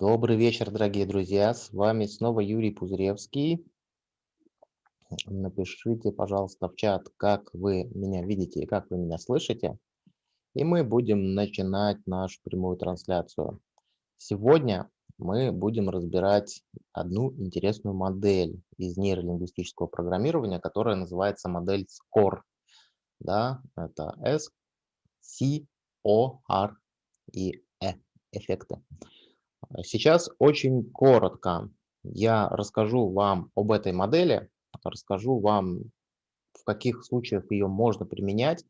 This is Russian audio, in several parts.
Добрый вечер, дорогие друзья. С вами снова Юрий Пузыревский. Напишите, пожалуйста, в чат, как вы меня видите и как вы меня слышите. И мы будем начинать нашу прямую трансляцию. Сегодня мы будем разбирать одну интересную модель из нейролингвистического программирования, которая называется модель SCORE. Да, это S, C, O, R и E эффекты. Сейчас очень коротко я расскажу вам об этой модели, расскажу вам, в каких случаях ее можно применять,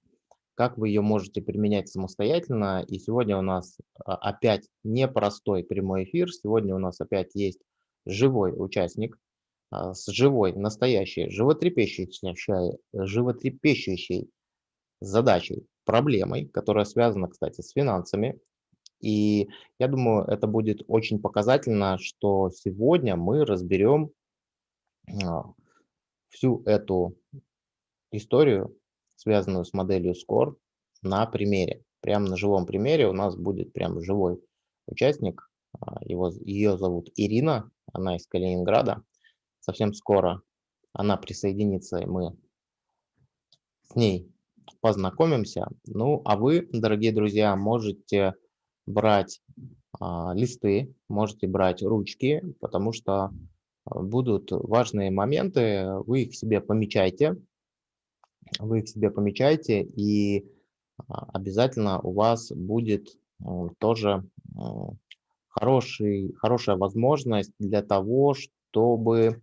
как вы ее можете применять самостоятельно. И сегодня у нас а, опять непростой прямой эфир, сегодня у нас опять есть живой участник а, с живой, настоящей, животрепещущей, животрепещущей задачей, проблемой, которая связана, кстати, с финансами, и я думаю, это будет очень показательно, что сегодня мы разберем а, всю эту историю, связанную с моделью SCORE, на примере. Прямо на живом примере у нас будет прям живой участник. А, его, ее зовут Ирина, она из Калининграда. Совсем скоро она присоединится, и мы с ней познакомимся. Ну, а вы, дорогие друзья, можете брать а, листы, можете брать ручки, потому что а, будут важные моменты, вы их себе помечайте, вы их себе помечайте, и а, обязательно у вас будет тоже хороший, хорошая возможность для того, чтобы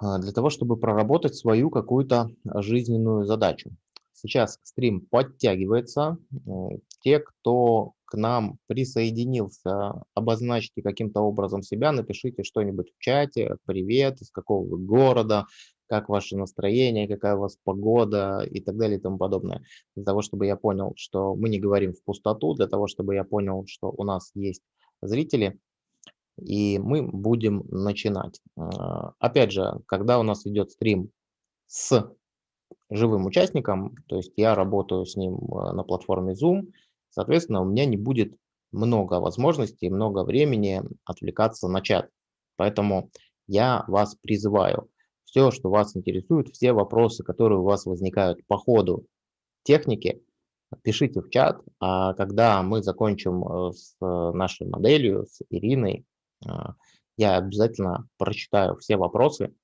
для того, чтобы проработать свою какую-то жизненную задачу. Сейчас стрим подтягивается. Те, кто к нам присоединился, обозначьте каким-то образом себя, напишите что-нибудь в чате, привет, из какого вы города, как ваше настроение, какая у вас погода и так далее и тому подобное. Для того, чтобы я понял, что мы не говорим в пустоту, для того, чтобы я понял, что у нас есть зрители, и мы будем начинать. А, опять же, когда у нас идет стрим с живым участником, то есть я работаю с ним э, на платформе Zoom, соответственно, у меня не будет много возможностей, много времени отвлекаться на чат. Поэтому я вас призываю, все, что вас интересует, все вопросы, которые у вас возникают по ходу техники, пишите в чат, а когда мы закончим э, с нашей моделью, с Ириной, э, я обязательно прочитаю все вопросы,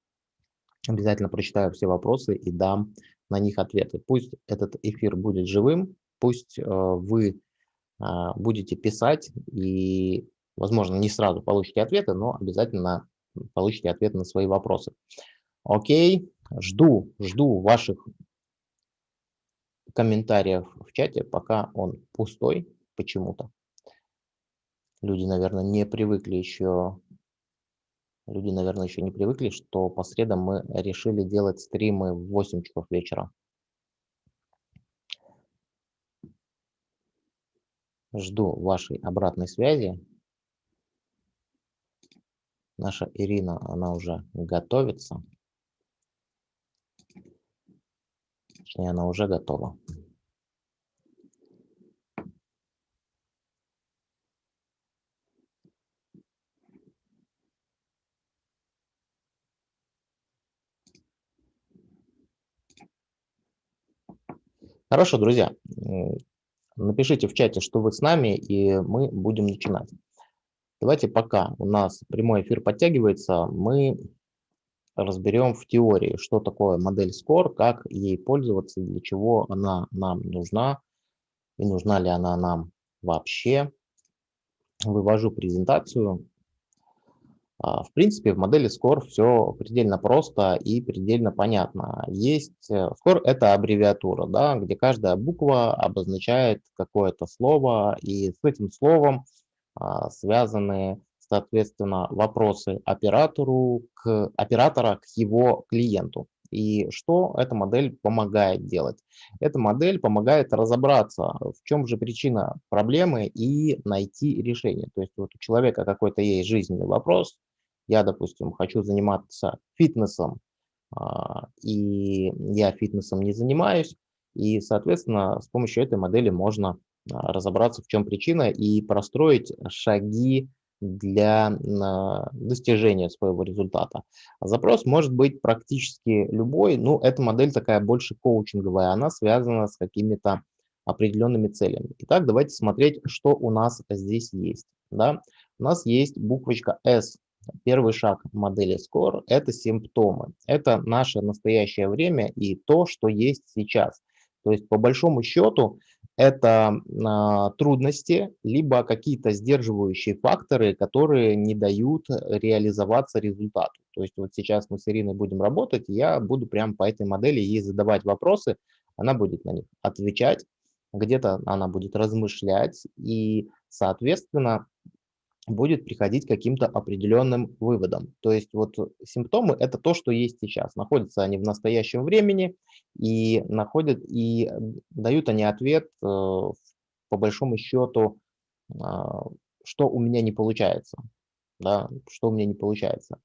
обязательно прочитаю все вопросы и дам на них ответы. Пусть этот эфир будет живым, пусть э, вы э, будете писать и, возможно, не сразу получите ответы, но обязательно получите ответы на свои вопросы. Окей, жду, жду ваших комментариев в чате, пока он пустой почему-то. Люди, наверное, не привыкли еще Люди, наверное, еще не привыкли, что по средам мы решили делать стримы в 8 часов вечера. Жду вашей обратной связи. Наша Ирина, она уже готовится. Точнее, она уже готова. Хорошо, друзья, напишите в чате, что вы с нами, и мы будем начинать. Давайте пока у нас прямой эфир подтягивается, мы разберем в теории, что такое модель SCORE, как ей пользоваться, для чего она нам нужна, и нужна ли она нам вообще. Вывожу презентацию. А, в принципе, в модели SCORE все предельно просто и предельно понятно. Есть э, SCORE – это аббревиатура, да, где каждая буква обозначает какое-то слово, и с этим словом а, связаны, соответственно, вопросы оператору к, оператора к его клиенту. И что эта модель помогает делать? Эта модель помогает разобраться, в чем же причина проблемы и найти решение. То есть вот у человека какой-то есть жизненный вопрос, я, допустим, хочу заниматься фитнесом, а, и я фитнесом не занимаюсь, и, соответственно, с помощью этой модели можно а, разобраться, в чем причина, и простроить шаги для достижения своего результата. Запрос может быть практически любой, но эта модель такая больше коучинговая, она связана с какими-то определенными целями. Итак, давайте смотреть, что у нас здесь есть. Да? У нас есть буквочка S. Первый шаг модели SCORE – это симптомы. Это наше настоящее время и то, что есть сейчас. То есть, по большому счету, это а, трудности, либо какие-то сдерживающие факторы, которые не дают реализоваться результату. То есть вот сейчас мы с Ириной будем работать, я буду прямо по этой модели ей задавать вопросы, она будет на них отвечать, где-то она будет размышлять, и, соответственно, будет приходить к каким-то определенным выводам. То есть вот симптомы – это то, что есть сейчас. Находятся они в настоящем времени и, находят, и дают они ответ, э, по большому счету, а, что у меня не получается. Да, что у меня не получается.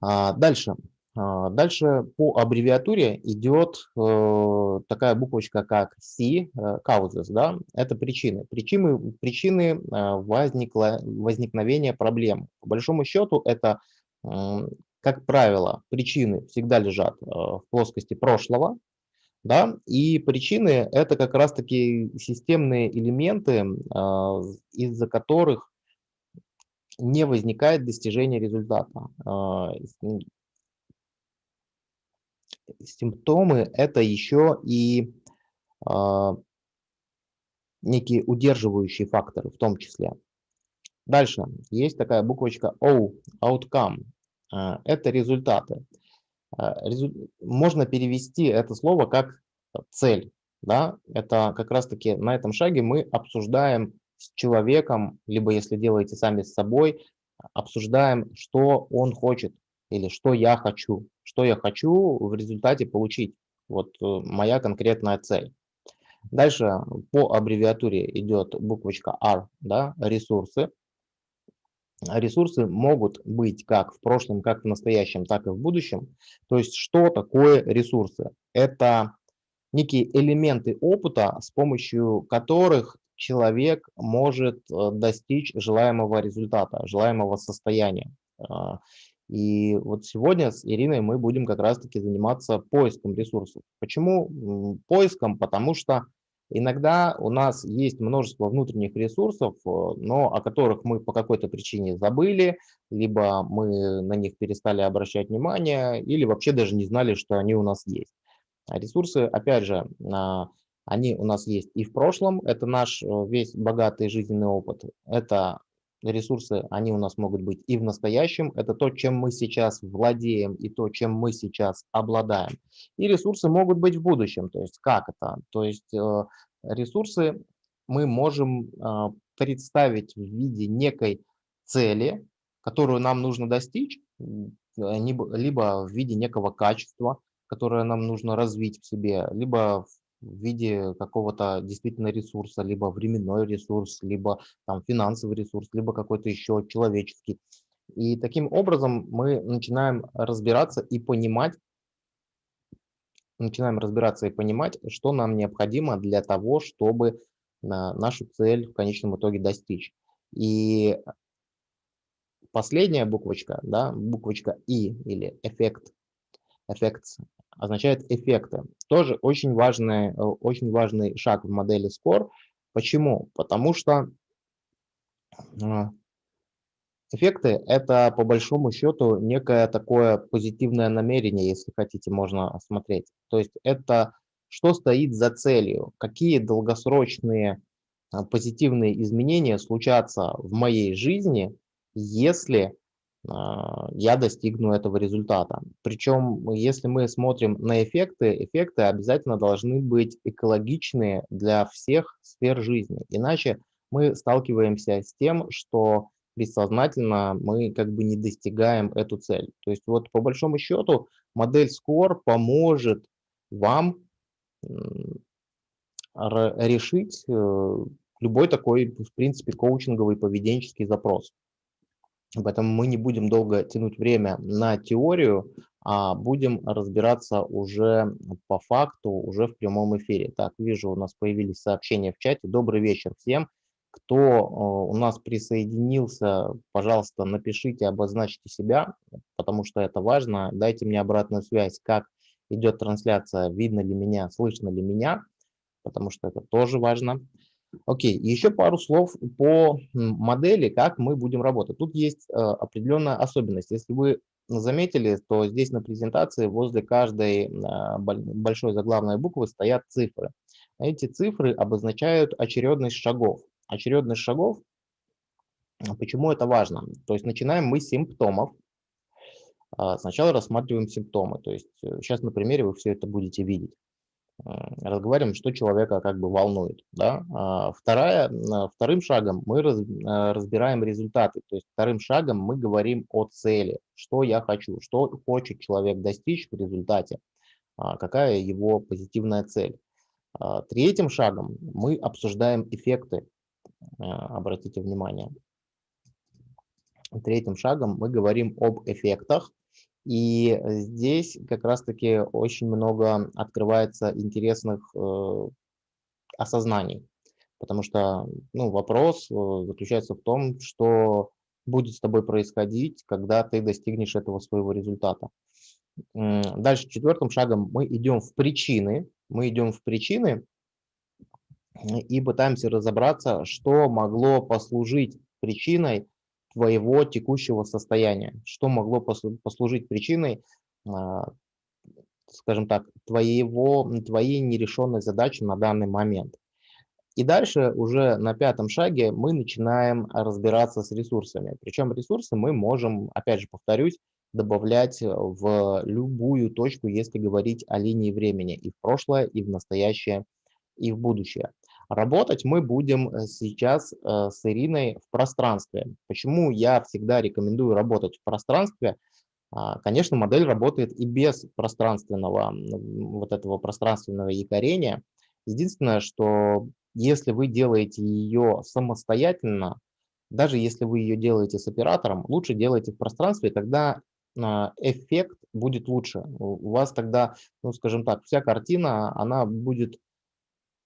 А, дальше. А, дальше по аббревиатуре идет э, такая буквочка, как C, э, causes, да, это причины. Причины, причины э, возникло, возникновения проблем. По большому счету это, как правило, причины всегда лежат в плоскости прошлого, да, и причины это как раз-таки системные элементы, из-за которых не возникает достижения результата симптомы – это еще и э, некие удерживающие факторы в том числе. Дальше есть такая буквочка O, outcome. Э, это результаты. Резу... Можно перевести это слово как цель. Да? Это как раз-таки на этом шаге мы обсуждаем с человеком, либо если делаете сами с собой, обсуждаем, что он хочет или что я хочу что я хочу в результате получить. Вот э, моя конкретная цель. Дальше по аббревиатуре идет буквочка R, да, ресурсы. Ресурсы могут быть как в прошлом, как в настоящем, так и в будущем. То есть что такое ресурсы? Это некие элементы опыта, с помощью которых человек может э, достичь желаемого результата, желаемого состояния. А, и вот сегодня с Ириной мы будем как раз-таки заниматься поиском ресурсов. Почему поиском? Потому что иногда у нас есть множество внутренних ресурсов, э, но о которых мы по какой-то причине забыли, либо мы на них перестали обращать внимание, или вообще даже не знали, что они у нас есть. А ресурсы, опять же, они у нас есть и в прошлом, это наш э, весь богатый жизненный опыт, это ресурсы, они у нас могут быть и в настоящем, это то, чем мы сейчас владеем и то, чем мы сейчас обладаем. И ресурсы могут быть в будущем, то есть как это? То есть э, ресурсы мы можем э, представить в виде некой цели, которую нам нужно достичь, либо в виде некого качества, которое нам нужно развить в себе, либо в виде какого-то действительно ресурса, либо временной ресурс, либо там финансовый ресурс, либо какой-то еще человеческий. И таким образом мы начинаем разбираться и понимать, начинаем разбираться и понимать, что нам необходимо для того, чтобы нашу цель в конечном итоге достичь. И последняя буквочка, да, буквочка И или эффект, эффект означает эффекты. Тоже очень важный, э, очень важный шаг в модели SCORE. Почему? Потому что а, эффекты – это по большому счету некое такое позитивное намерение, если хотите, можно осмотреть. То есть это что стоит за целью, какие долгосрочные а, позитивные изменения случатся в моей жизни, если я достигну этого результата. Причем, если мы смотрим на эффекты, эффекты обязательно должны быть экологичные для всех сфер жизни. Иначе мы сталкиваемся с тем, что бессознательно мы как бы не достигаем эту цель. То есть вот по большому счету модель SCORE поможет вам решить э, любой такой, в принципе, коучинговый поведенческий запрос. Поэтому мы не будем долго тянуть время на теорию, а будем разбираться уже по факту, уже в прямом эфире. Так, вижу, у нас появились сообщения в чате. Добрый вечер всем. Кто э, у нас присоединился, пожалуйста, напишите, обозначьте себя, потому что это важно. Дайте мне обратную связь, как идет трансляция, видно ли меня, слышно ли меня, потому что это тоже важно. Окей, еще пару слов по модели, как мы будем работать. Тут есть э, определенная особенность. Если вы заметили, то здесь на презентации возле каждой э, большой заглавной буквы стоят цифры. Эти цифры обозначают очередность шагов. Очередность шагов, почему это важно? То есть начинаем мы с симптомов. А, сначала рассматриваем симптомы. То есть сейчас э, на примере вы все это будете видеть разговариваем, что человека как бы волнует. Да? А вторая, вторым шагом мы раз, э, разбираем результаты, то есть вторым шагом мы говорим о цели, что я хочу, что хочет человек достичь в результате, а какая его позитивная цель. А третьим шагом мы обсуждаем эффекты, обратите внимание. Третьим шагом мы говорим об эффектах, и здесь как раз-таки очень много открывается интересных э, осознаний, потому что ну, вопрос э, заключается в том, что будет с тобой происходить, когда ты достигнешь этого своего результата. Дальше четвертым шагом мы идем в причины, мы идем в причины и пытаемся разобраться, что могло послужить причиной твоего текущего состояния, что могло послужить причиной, а, скажем так, твоего, твоей нерешенной задачи на данный момент. И дальше уже на пятом шаге мы начинаем разбираться с ресурсами. Причем ресурсы мы можем, опять же повторюсь, добавлять в любую точку, если говорить о линии времени и в прошлое, и в настоящее, и в будущее. Работать мы будем э, сейчас э, с Ириной в пространстве. Почему я всегда рекомендую работать в пространстве? А, конечно, модель работает и без пространственного, вот этого пространственного якорения. Единственное, что если вы делаете ее самостоятельно, даже если вы ее делаете с оператором, лучше делайте в пространстве, тогда а, эффект будет лучше. У вас тогда, ну скажем так, вся картина, она будет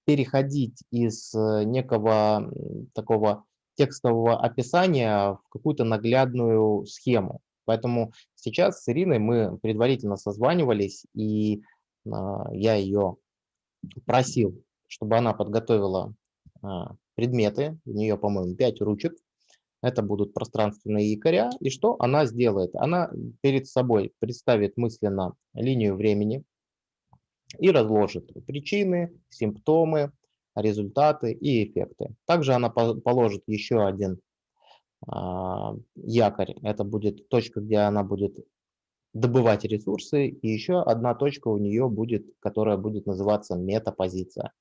переходить из э, некого такого текстового описания в какую-то наглядную схему. Поэтому сейчас с Ириной мы предварительно созванивались, и а, я ее просил, чтобы она подготовила а, предметы, у нее, по-моему, 5 ручек, это будут пространственные якоря, и что она сделает? Она перед собой представит мысленно линию времени, и разложит причины, симптомы, результаты и эффекты. Также она положит еще один а, якорь. Это будет точка, где она будет добывать ресурсы. И еще одна точка у нее будет, которая будет называться метапозиция.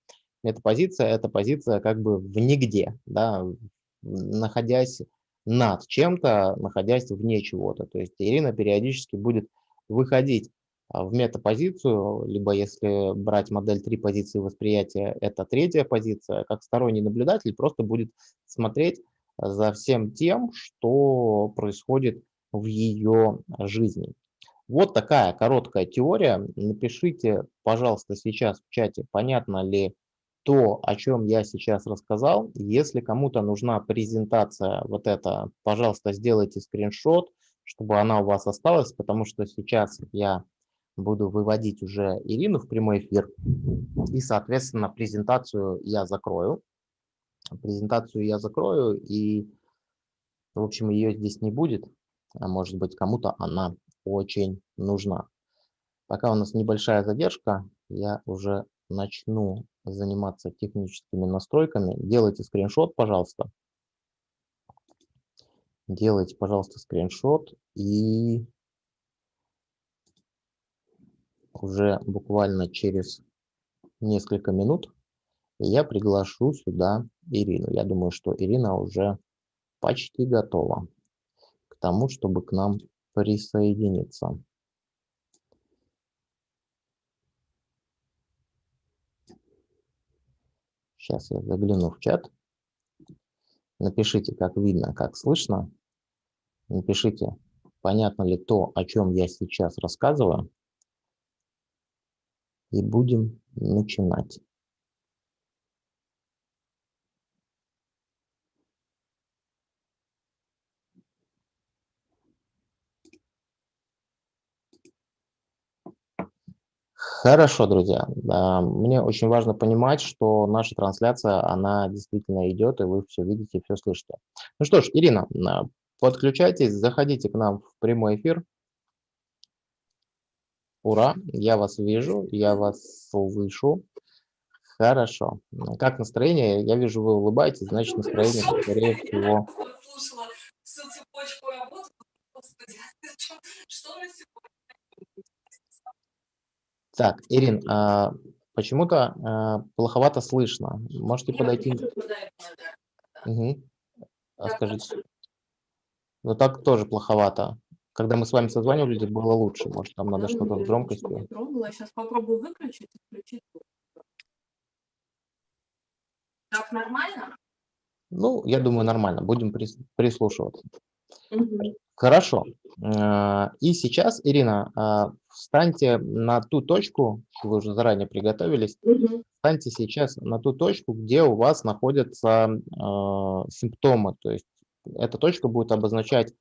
Метапозиция – это позиция как бы в нигде, да, находясь над чем-то, находясь вне чего-то. То есть Ирина периодически будет выходить в метапозицию, либо если брать модель три позиции восприятия, это третья позиция, как сторонний наблюдатель просто будет смотреть за всем тем, что происходит в ее жизни. Вот такая короткая теория. Напишите, пожалуйста, сейчас в чате, понятно ли то, о чем я сейчас рассказал. Если кому-то нужна презентация вот эта, пожалуйста, сделайте скриншот, чтобы она у вас осталась, потому что сейчас я буду выводить уже Ирину в прямой эфир. И, соответственно, презентацию я закрою. Презентацию я закрою, и, в общем, ее здесь не будет. А может быть, кому-то она очень нужна. Пока у нас небольшая задержка, я уже начну заниматься техническими настройками. Делайте скриншот, пожалуйста. Делайте, пожалуйста, скриншот и уже буквально через несколько минут я приглашу сюда Ирину. Я думаю, что Ирина уже почти готова к тому, чтобы к нам присоединиться. Сейчас я загляну в чат. Напишите, как видно, как слышно. Напишите, понятно ли то, о чем я сейчас рассказываю и будем начинать. Хорошо, друзья. Мне очень важно понимать, что наша трансляция, она действительно идет, и вы все видите, все слышите. Ну что ж, Ирина, подключайтесь, заходите к нам в прямой эфир. Ура, я вас вижу, я вас слышу. Хорошо. Как настроение? Я вижу, вы улыбаетесь, значит настроение, скорее всего. Так, Ирин, а, почему-то а, плоховато слышно. Можете Я подойти? А Так скажите, ну так тоже плоховато. Когда мы с вами созванивались, было лучше. Может, там надо что-то с громкостью. не пробовала. Сейчас попробую выключить и включить. Так нормально? Ну, я думаю, нормально. Будем прис- прислушиваться. Мгм. Хорошо. А, И сейчас, Ирина, а, встаньте на ту точку, вы уже заранее приготовились, Мгм. встаньте сейчас на ту точку, где у вас находятся а, симптомы. То есть эта точка будет обозначать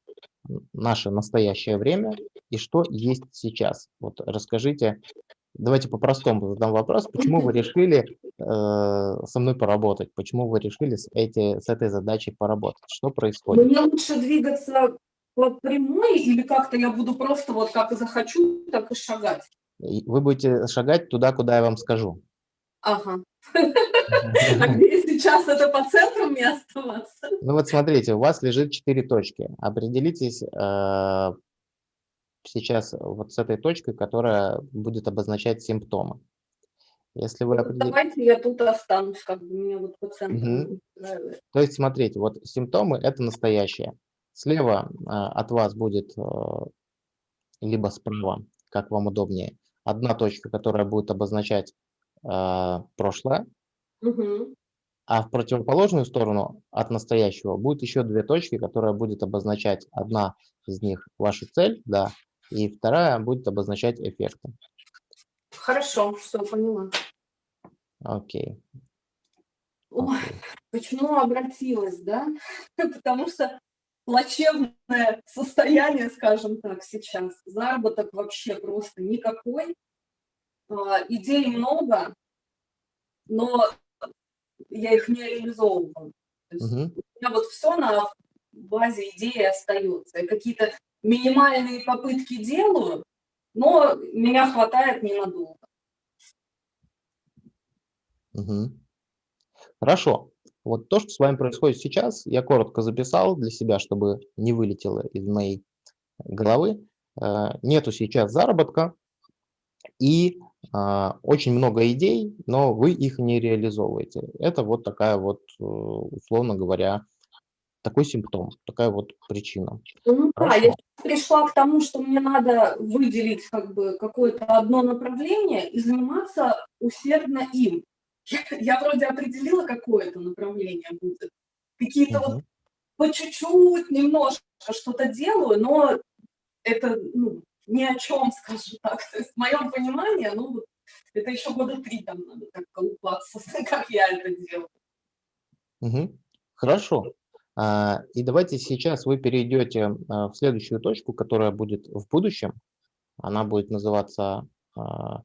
наше настоящее время и что есть сейчас. Вот расскажите, давайте по-простому задам вопрос, почему вы решили э, со мной поработать, почему вы решили с, эти, с этой задачей поработать, что происходит? Мне лучше двигаться по прямой или как-то я буду просто вот как захочу, так и шагать? Вы будете шагать туда, куда я вам скажу. Ага. А где сейчас это по центру мне оставаться? Ну вот смотрите, у вас лежит четыре точки. Определитесь э, сейчас вот с этой точкой, которая будет обозначать симптомы. Если вы Ну, определи- Давайте я тут останусь, как бы меня вот по центру устраивает. То есть смотрите, вот симптомы – это настоящее. Слева э, от вас будет, э, либо справа, как вам удобнее, одна точка, которая будет обозначать э, прошлое, Мгм. А в противоположную сторону от настоящего будет еще две точки, которые будет обозначать одна из них вашу цель, да, и вторая будет обозначать эффекты. Хорошо, все, поняла. Окей. Ой, окей. почему обратилась, да? Потому что плачевное состояние, скажем так, сейчас. Заработок вообще просто никакой. А, Идей много, но я их не. То есть Мгм. у меня вот все на базе идеи остается. Я какие-то минимальные попытки делаю, но меня хватает ненадолго. Мгм. Хорошо. Вот то, что с вами происходит сейчас, я коротко записал для себя, чтобы не вылетело из моей головы. Э, Нету сейчас заработка и очень много идей, но вы их не реализовываете. Это вот такая вот, э, условно говоря, такой симптом, такая вот причина. Ну да, я Хорошо. пришла к тому, что мне надо выделить как бы какое-то одно направление и заниматься усердно им. Я, я вроде определила, какое это направление будет. Какие-то вот Мгм. по чуть-чуть, немножко что-то делаю, но это ну, ни о чем, скажем так. То есть в моем понимании, ну, вот это еще года три там надо так колупаться, как я это делаю. Мгм. Хорошо. А, И давайте сейчас вы перейдете а, в следующую точку, которая будет в будущем. Она будет называться а,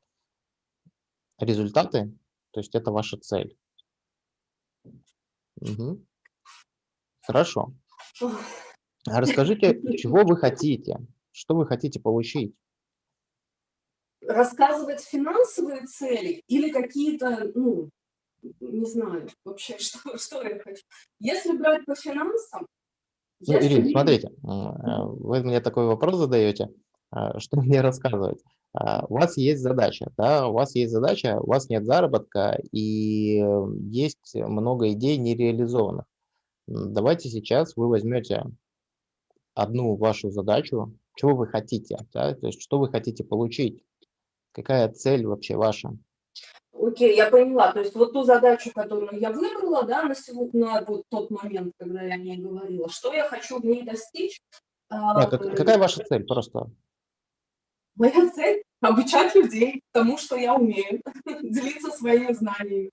результаты, то есть это ваша цель. Мгм. Хорошо. Расскажите, чего вы хотите, что вы хотите получить? рассказывать финансовые цели или какие-то, ну, не знаю, вообще, что, что я хочу. Если брать по финансам, Ну, я Ирина, смотрите, э, вы мне такой вопрос задаете, а, что мне рассказывать? А, У вас есть задача, да, у вас есть задача, у вас нет заработка и э, есть много идей нереализованных. Давайте сейчас вы возьмете одну вашу задачу, чего вы хотите, да, то есть что вы хотите получить, какая цель вообще ваша. Окей, я поняла. То есть вот ту задачу, которую я выбрала, да, на сегодня, на вот тот момент, когда я о ней говорила, что я хочу в ней достичь. а, как- какая ваша цель просто? Моя цель – обучать людей тому, что я умею, делиться своими знаниями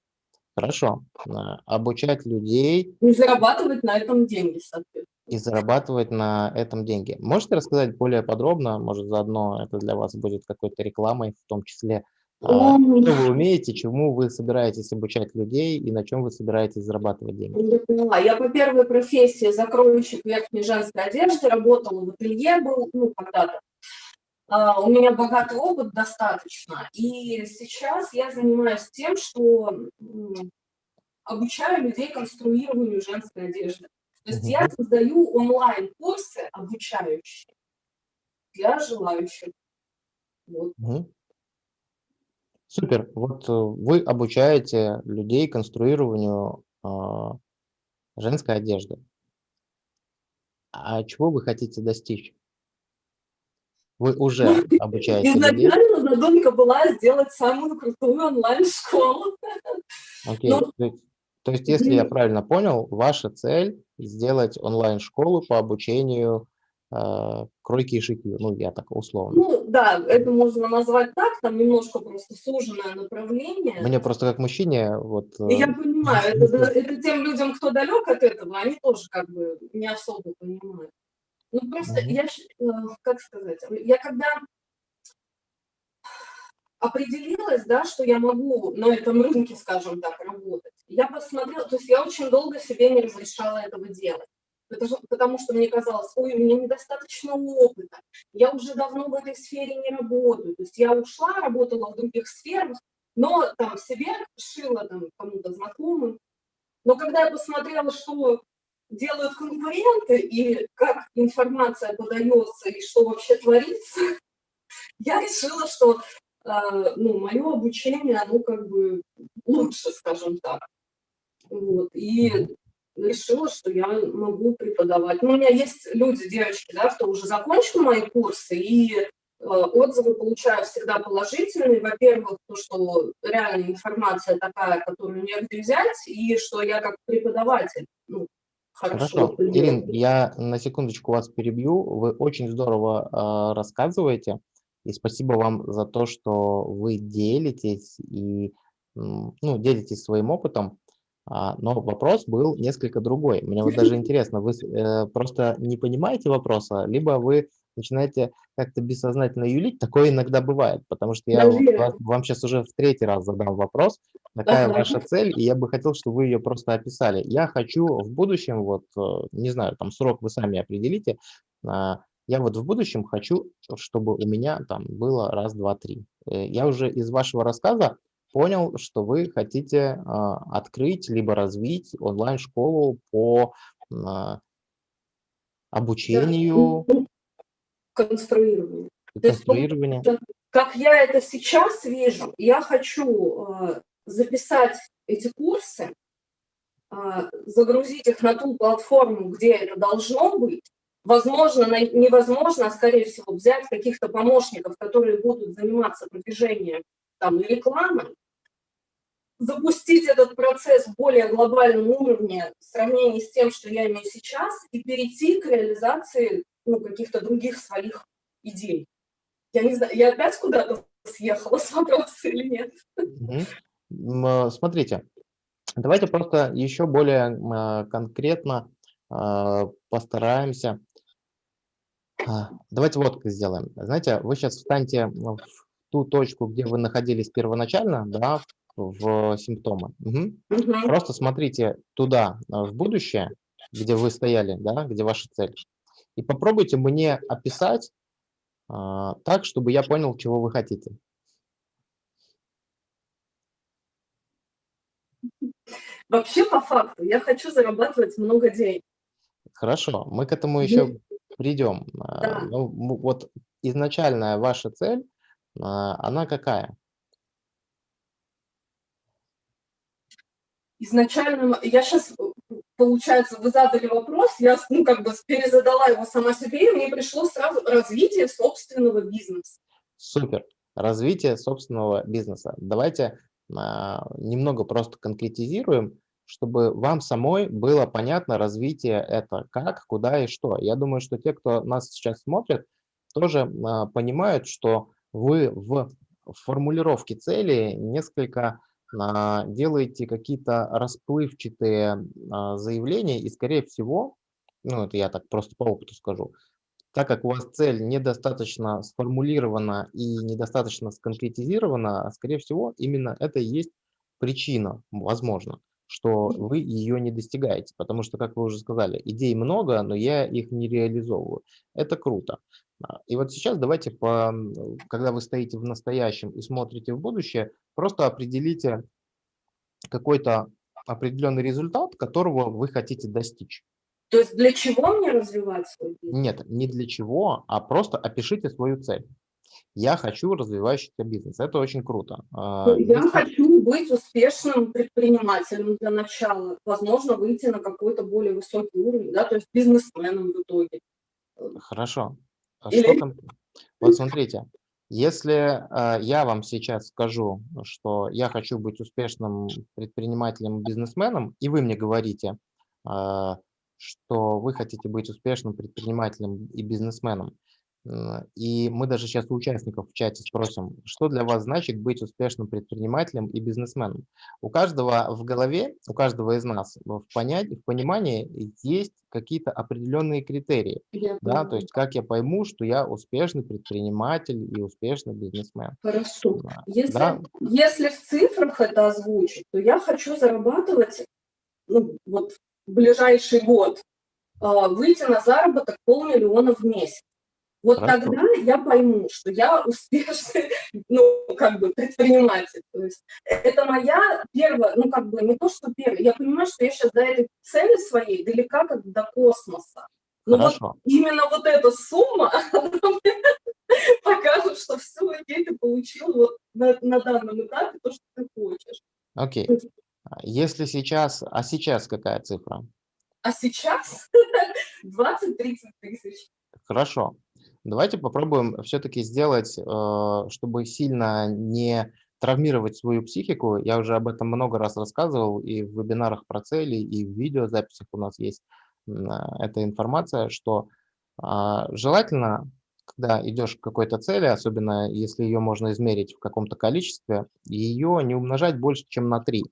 Хорошо. А, Обучать людей и зарабатывать на этом деньги, соответственно. И зарабатывать на этом деньги. Можете рассказать более подробно, может, заодно это для вас будет какой-то рекламой, в том числе А, Что вы умеете, чему вы собираетесь обучать людей и на чем вы собираетесь зарабатывать деньги? Я по первой профессии закроющих верхней женской одежды работала в ателье, был, ну, когда-то. А, У меня богатый опыт достаточно. И сейчас я занимаюсь тем, что обучаю людей конструированию женской одежды. То есть я создаю онлайн-курсы обучающие для желающих. Вот. Супер. Вот э, вы обучаете людей конструированию а, женской одежды. А чего вы хотите достичь? Вы уже обучаете людей. Изначально задумка была сделать самую крутую онлайн-школу. Окей. Ну, То есть, если я правильно понял, ваша цель сделать онлайн-школу по обучению а, кройки и шитью. Ну, я так условно. Ну, да, это можно назвать так, там немножко просто суженное направление. Мне просто как мужчине вот. Я э, понимаю, это, это тем людям, кто далек от этого, они тоже как бы не особо понимают. Ну, просто Мгм. я, щ- э, как сказать, я когда определилась, да, что я могу на этом рынке, скажем так, работать, я посмотрела, то есть я очень долго себе не разрешала этого делать. Потому, потому что мне казалось, ой, у меня недостаточно опыта, я уже давно в этой сфере не работаю. То есть я ушла, работала в других сферах, но там себе шила там кому-то знакомым. Но когда я посмотрела, что делают конкуренты и как информация подается и что вообще творится, я решила, что э, ну, мое обучение, оно как бы лучше, скажем так. Вот. И решила, что я могу преподавать. Ну, у меня есть люди, девочки, да, кто уже закончил мои курсы, и э, отзывы получаю всегда положительные. Во-первых, то, что реально информация такая, которую негде взять, и что я как преподаватель ну, хорошо. Хорошо. Ирин, я на секундочку вас перебью. Вы очень здорово а, рассказываете. И спасибо вам за то, что вы делитесь и ну, делитесь своим опытом. А, Но вопрос был несколько другой. Мне вот даже интересно, вы э, просто не понимаете вопроса, либо вы начинаете как-то бессознательно юлить. Такое иногда бывает, потому что я вас- вам сейчас уже в третий раз задам вопрос, какая Ага. ваша цель, и я бы хотел, чтобы вы ее просто описали. Я хочу в будущем, вот, э, не знаю, там срок вы сами определите, а, я вот в будущем хочу, чтобы у меня там было раз, два, три. Э, Я уже из вашего рассказа понял, что вы хотите а, открыть либо развить онлайн-школу по а, обучению Ну, то есть, ну, конструированию. Как я это сейчас вижу, я хочу э, записать эти курсы, загрузить их на ту платформу, где это должно быть. Возможно, невозможно, а скорее всего взять каких-то помощников, которые будут заниматься продвижением там, и рекламой, запустить этот процесс в более глобальном уровне в сравнении с тем, что я имею сейчас, и перейти к реализации ну, каких-то других своих идей. Я не знаю, я опять куда-то съехала с вопроса или нет? Э, Смотрите, давайте просто еще более э, конкретно а, постараемся. А, Давайте вот как сделаем. Знаете, вы сейчас встаньте в ту точку, где вы находились первоначально, да, в симптомы. Мгм. Мгм. Просто смотрите туда, а, в будущее, где вы стояли, да, где ваша цель, и попробуйте мне описать а, так, чтобы я понял, чего вы хотите. Вообще, по факту, я хочу зарабатывать много денег. Хорошо, мы к этому еще придем. А, Да. Ну, вот изначальная ваша цель, она какая? Изначально, я сейчас, получается, вы задали вопрос, я, ну, как бы перезадала его сама себе, и мне пришло сразу развитие собственного бизнеса. Супер. Развитие собственного бизнеса. Давайте а, немного просто конкретизируем, чтобы вам самой было понятно развитие это как, куда и что. Я думаю, что те, кто нас сейчас смотрит, тоже а, понимают, что вы в формулировке цели несколько делаете какие-то расплывчатые а, заявления, и, скорее всего, ну, это я так просто по опыту скажу, так как у вас цель недостаточно сформулирована и недостаточно сконкретизирована, скорее всего, именно это и есть причина, возможно, что вы ее не достигаете. Потому что, как вы уже сказали, идей много, но я их не реализовываю. Это круто. А, и вот сейчас давайте, по, когда вы стоите в настоящем и смотрите в будущее, просто определите какой-то определенный результат, которого вы хотите достичь. То есть для чего мне развивать свой бизнес? Нет, не для чего, а просто опишите свою цель. Я хочу развивающийся бизнес. Это очень круто. А, ну, я Если... хочу быть успешным предпринимателем для начала. Возможно, выйти на какой-то более высокий уровень, да, то есть бизнесменом в итоге. Хорошо. А. Что там? Вот смотрите, если э, я вам сейчас скажу, что я хочу быть успешным предпринимателем, бизнесменом, и вы мне говорите, э, что вы хотите быть успешным предпринимателем и бизнесменом. И мы даже сейчас у участников в чате спросим, что для вас значит быть успешным предпринимателем и бизнесменом. У каждого в голове, у каждого из нас в, понятии, в понимании есть какие-то определенные критерии. Я да, то есть как я пойму, что я успешный предприниматель и успешный бизнесмен. Хорошо. Если, да? если в цифрах это озвучить, то я хочу зарабатывать ну, вот ближайший год а, выйти на заработок полмиллиона в месяц. Вот Хорошо. тогда я пойму, что я успешный, ну, как бы, предприниматель. То есть это моя первая, ну, как бы, не то, что первая. Я понимаю, что я сейчас до этой цели своей далека как до космоса. Но Хорошо. вот именно вот эта сумма покажет, что все, окей, ты получил вот на, на данном этапе то, что ты хочешь. Окей. А если сейчас, а сейчас какая цифра? А сейчас 20-30 тысяч. Хорошо. Давайте попробуем все-таки сделать, э, чтобы сильно не травмировать свою психику. Я уже об этом много раз рассказывал и в вебинарах про цели, и в видеозаписях у нас есть эта информация, что а, желательно, когда идешь к какой-то цели, особенно если ее можно измерить в каком-то количестве, ее не умножать больше, чем на 3.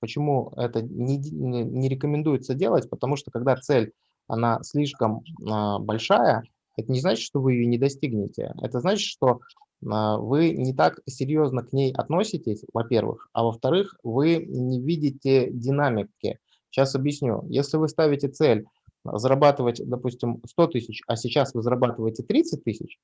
Почему это не, не рекомендуется делать? Потому что когда цель, она слишком а, большая, это не значит, что вы ее не достигнете. Это значит, что а, вы не так серьезно к ней относитесь, во-первых, а во-вторых, вы не видите динамики. Сейчас объясню. Если вы ставите цель зарабатывать, допустим, 100 тысяч, а сейчас вы зарабатываете 30 тысяч,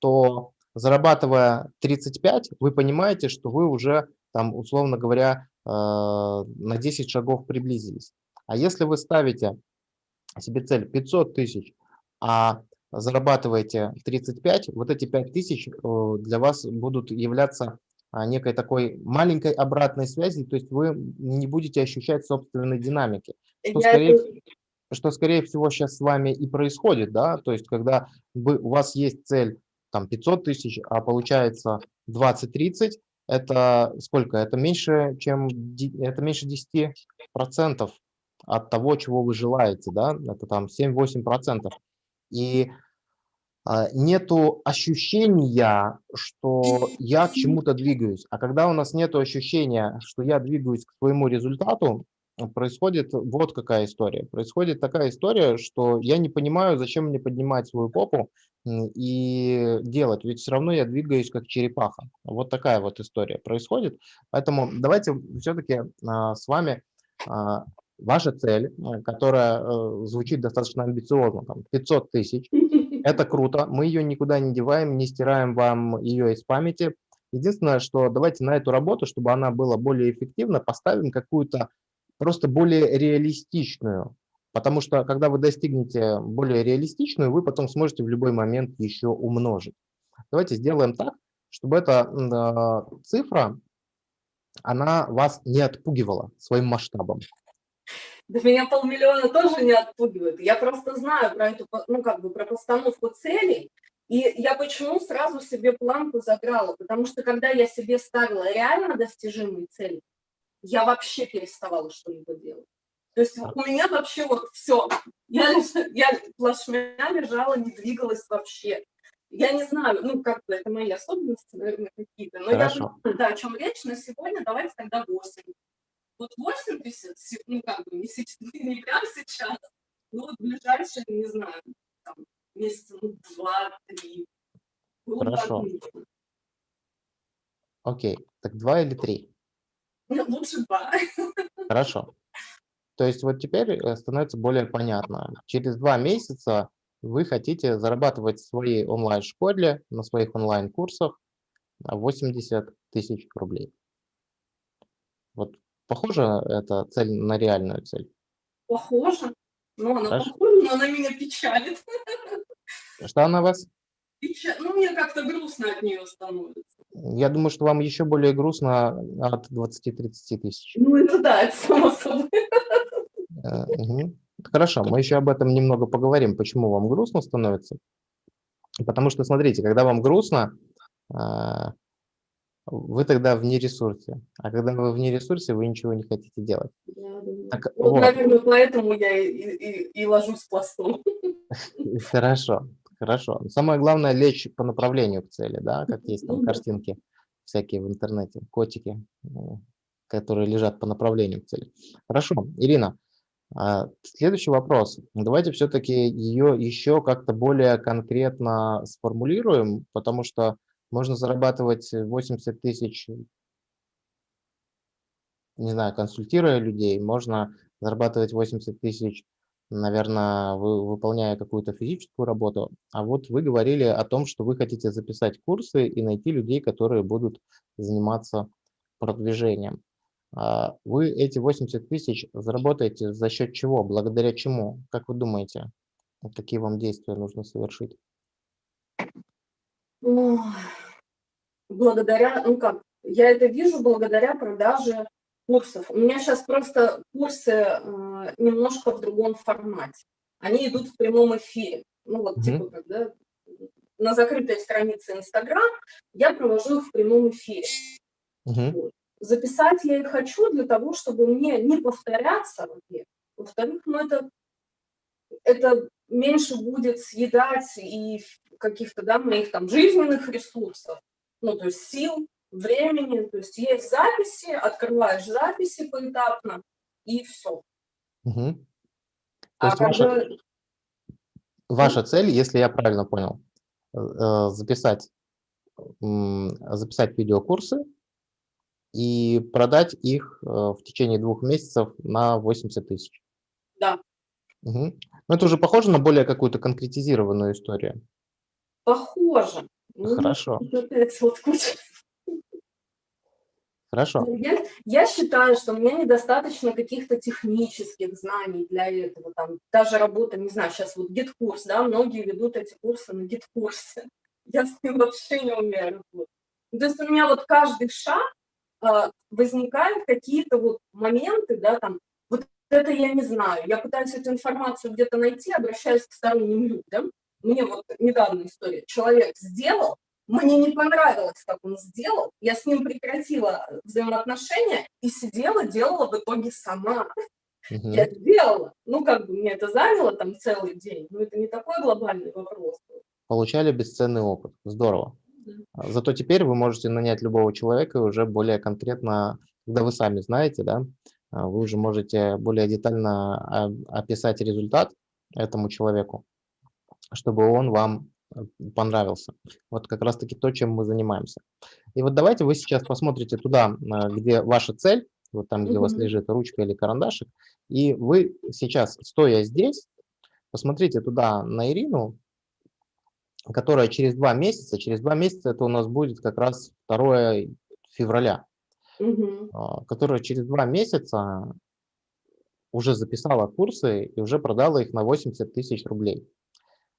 то зарабатывая 35, вы понимаете, что вы уже, там, условно говоря, э, на 10 шагов приблизились. А если вы ставите себе цель 500 тысяч, а зарабатываете 35, вот эти 5 тысяч э, для вас будут являться а, некой такой маленькой обратной связи, то есть вы не будете ощущать собственной динамики, что, скорее, что скорее всего сейчас с вами и происходит, да, то есть когда вы, у вас есть цель там 500 тысяч, а получается 20-30, это сколько? Это меньше, чем, это меньше 10 процентов от того, чего вы желаете, да, это там 7-8 процентов и а, нету ощущения, что я к чему-то двигаюсь. А когда у нас нет ощущения, что я двигаюсь к своему результату, происходит вот какая история. Происходит такая история, что я не понимаю, зачем мне поднимать свою попу и делать, ведь все равно я двигаюсь как черепаха. Вот такая вот история происходит. Поэтому давайте все-таки а, с вами а, ваша цель, э, которая э, звучит достаточно амбициозно, там 500 тысяч, это круто, мы ее никуда не деваем, не стираем вам ее из памяти. Единственное, что давайте на эту работу, чтобы она была более эффективна, поставим какую-то просто более реалистичную. Потому что, когда вы достигнете более реалистичную, вы потом сможете в любой момент еще умножить. Давайте сделаем так, чтобы эта э, цифра, она вас не отпугивала своим масштабом. Да меня полмиллиона тоже не отпугивает. Я просто знаю про эту, ну, как бы, про постановку целей. И я почему сразу себе планку заграла? Потому что когда я себе ставила реально достижимые цели, я вообще переставала что-либо делать. То есть у меня вообще вот все. Я, я плашмя лежала, не двигалась вообще. Я не знаю, ну, как бы это мои особенности, наверное, какие-то. Но Хорошо. я да, о чем речь на сегодня, давайте тогда 8. Вот 80, ну, как бы, не, сейчас, не прямо сейчас, но вот ближайшие, не знаю, там, месяца ну, два-три. Хорошо. Окей, так два или три? Лучше два. Хорошо. То есть вот теперь э, становится более понятно. Через два месяца вы хотите зарабатывать в своей онлайн-школе, на своих онлайн-курсах 80 тысяч рублей. Вот похоже эта цель на реальную цель? Похоже. Ну, она Хорошо. похожа, но она меня печалит. Что она вас? Печа- Ну, мне как-то грустно от нее становится. Я думаю, что вам еще более грустно от 20-30 тысяч. Ну, это да, это само собой. Э. Хорошо, мы еще об этом немного поговорим, почему вам грустно становится. Потому что, смотрите, когда вам грустно, а, вы тогда вне ресурсе. А когда вы вне ресурсе, вы ничего не хотите делать. Да, да. Так, Вот, вот, наверное, поэтому я и, и, и ложусь пластом. хорошо, хорошо. Самое главное лечь по направлению к цели, да, как есть там Ну картинки всякие в интернете, котики, э, которые лежат по направлению к цели. Хорошо, Ирина, а, следующий вопрос. Давайте все-таки ее еще как-то более конкретно сформулируем, потому что можно зарабатывать 80 тысяч, не знаю, консультируя людей, можно зарабатывать 80 тысяч, наверное, вы, выполняя какую-то физическую работу. А вот вы говорили о том, что вы хотите записать курсы и найти людей, которые будут заниматься продвижением. А Вы эти 80 тысяч заработаете за счет чего? Благодаря чему? Как вы думаете, какие вам действия нужно совершить? Благодаря, ну как, я это вижу благодаря продаже курсов. У меня сейчас просто курсы э, немножко в другом формате. Они идут в прямом эфире. Ну вот, Мгм. типа, когда на закрытой странице Инстаграм я провожу их в прямом эфире. Мгм. Записать я их хочу для того, чтобы мне не повторяться, во-первых. Во-вторых, ну это, это меньше будет съедать и каких-то, да, моих там жизненных ресурсов, ну, то есть сил, времени, то есть есть записи, открываешь записи поэтапно, и все. Мгм. То А есть ваша, когда, ваша цель, если я правильно понял, э, э, записать, записать видеокурсы и продать их э, в течение двух месяцев на 80 тысяч. да, Мгм. Ну, это уже похоже на более какую-то конкретизированную историю. Похоже. Ну, Хорошо, вот куча хорошо. Я, я считаю, что мне недостаточно каких-то технических знаний для этого. Там, даже работа, не знаю, сейчас вот GetCourse, да, многие ведут эти курсы на GetCourse е. Я с ним вообще не умею работать. Ну, То есть у меня вот каждый шаг а, возникают какие-то вот моменты, да, там, вот это я не знаю. Я пытаюсь эту информацию где-то найти, обращаюсь к сторонним людям. Мне вот недавно история. Человек сделал, мне не понравилось, как он сделал. Я с ним прекратила взаимоотношения и сидела, делала в итоге сама. Мгм. Я сделала. Ну, как бы мне это заняло там целый день. Но это не такой глобальный вопрос. Получали бесценный опыт. Здорово. А, Зато теперь вы можете нанять любого человека и уже более конкретно, когда вы сами знаете, да, а, вы уже можете более детально а, описать результат этому человеку, чтобы он вам э, понравился. Вот как раз-таки то, чем мы занимаемся. И вот давайте вы сейчас посмотрите туда, а, где ваша цель, вот там, где у вас лежит ручка или карандашик, и вы сейчас, стоя здесь, посмотрите туда на Ирину, которая через два месяца, через два месяца это у нас будет как раз 2 февраля, Мгм. а, которая через два месяца уже записала курсы и уже продала их на 80 тысяч рублей.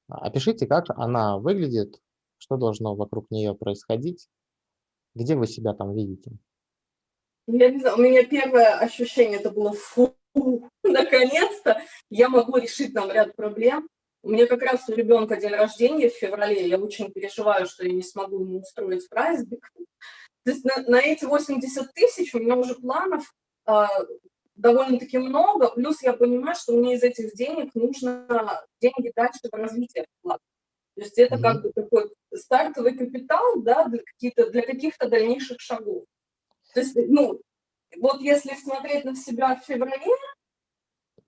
Опишите, как она выглядит, что должно вокруг нее происходить, где вы себя там видите. Ну, Я не знаю, у меня первое ощущение это было фу, наконец-то я могу решить там ряд проблем. У меня как раз у ребенка день рождения в феврале, я очень переживаю, что я не смогу ему устроить праздник. То есть на, на эти 80 тысяч у меня уже планов а, довольно-таки много, плюс я понимаю, что мне из этих денег нужно деньги дальше в развитие вкладывать. То есть это как Мгм. бы такой стартовый капитал да, для, каких-то, для каких-то дальнейших шагов. То есть, ну, вот если смотреть на себя в феврале,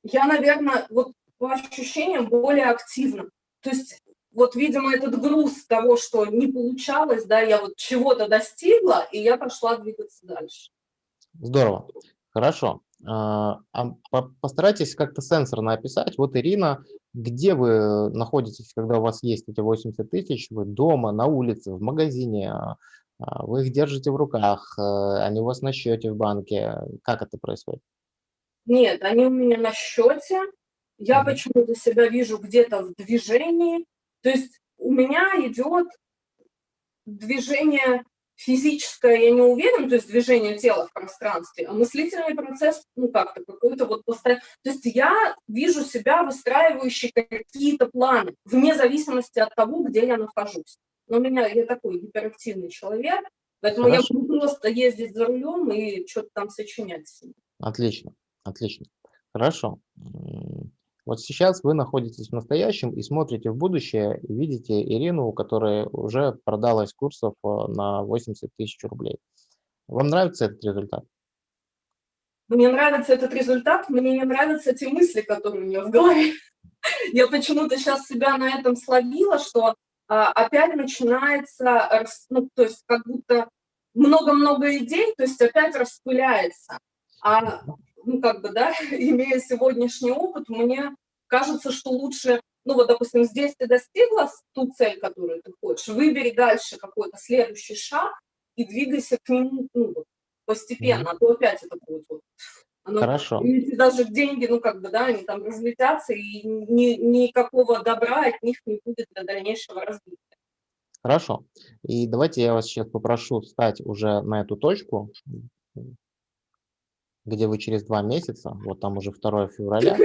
я, наверное, вот по ощущениям более активна. То есть вот, видимо, этот груз того, что не получалось, да, я вот чего-то достигла, и я пошла двигаться дальше. Здорово. Хорошо. А, а постарайтесь как-то сенсорно описать. Вот, Ирина, где вы находитесь, когда у вас есть эти 80 тысяч? Вы дома, на улице, в магазине? А, вы их держите в руках? Они у вас на счете в банке? Как это происходит? Нет, они у меня на счете. Я почему-то себя вижу где-то в движении. То есть у меня идет движение физическое, я не уверена, то есть движение тела в пространстве, а мыслительный процесс, ну как-то какой-то вот постоянно. То есть я вижу себя выстраивающей какие-то планы, вне зависимости от того, где я нахожусь. Но у меня, я такой гиперактивный человек, поэтому Хорошо. я буду просто ездить за рулем и что-то там сочинять. Отлично, отлично. Хорошо. Вот сейчас вы находитесь в настоящем и смотрите в будущее, видите Ирину, у которой уже продалась курсов э, на 80 тысяч рублей. Вам нравится этот результат? Мне нравится этот результат, мне не нравятся те мысли, которые у меня в голове. Я почему-то сейчас себя на этом словила, что а, опять начинается, ну, то есть как будто много-много идей, то есть опять распыляется. А ну, как бы, да, имея сегодняшний опыт, мне кажется, что лучше, ну, вот, допустим, здесь ты достигла ту цель, которую ты хочешь, выбери дальше какой-то следующий шаг и двигайся к нему, ну, вот, постепенно, mm -hmm. а то опять это будет вот, оно, Хорошо. И даже деньги, ну, как бы, да, они там разлетятся, и ни, никакого добра от них не будет для дальнейшего развития. Хорошо. И давайте я вас сейчас попрошу встать уже на эту точку, где вы через два месяца, вот там уже 2 февраля,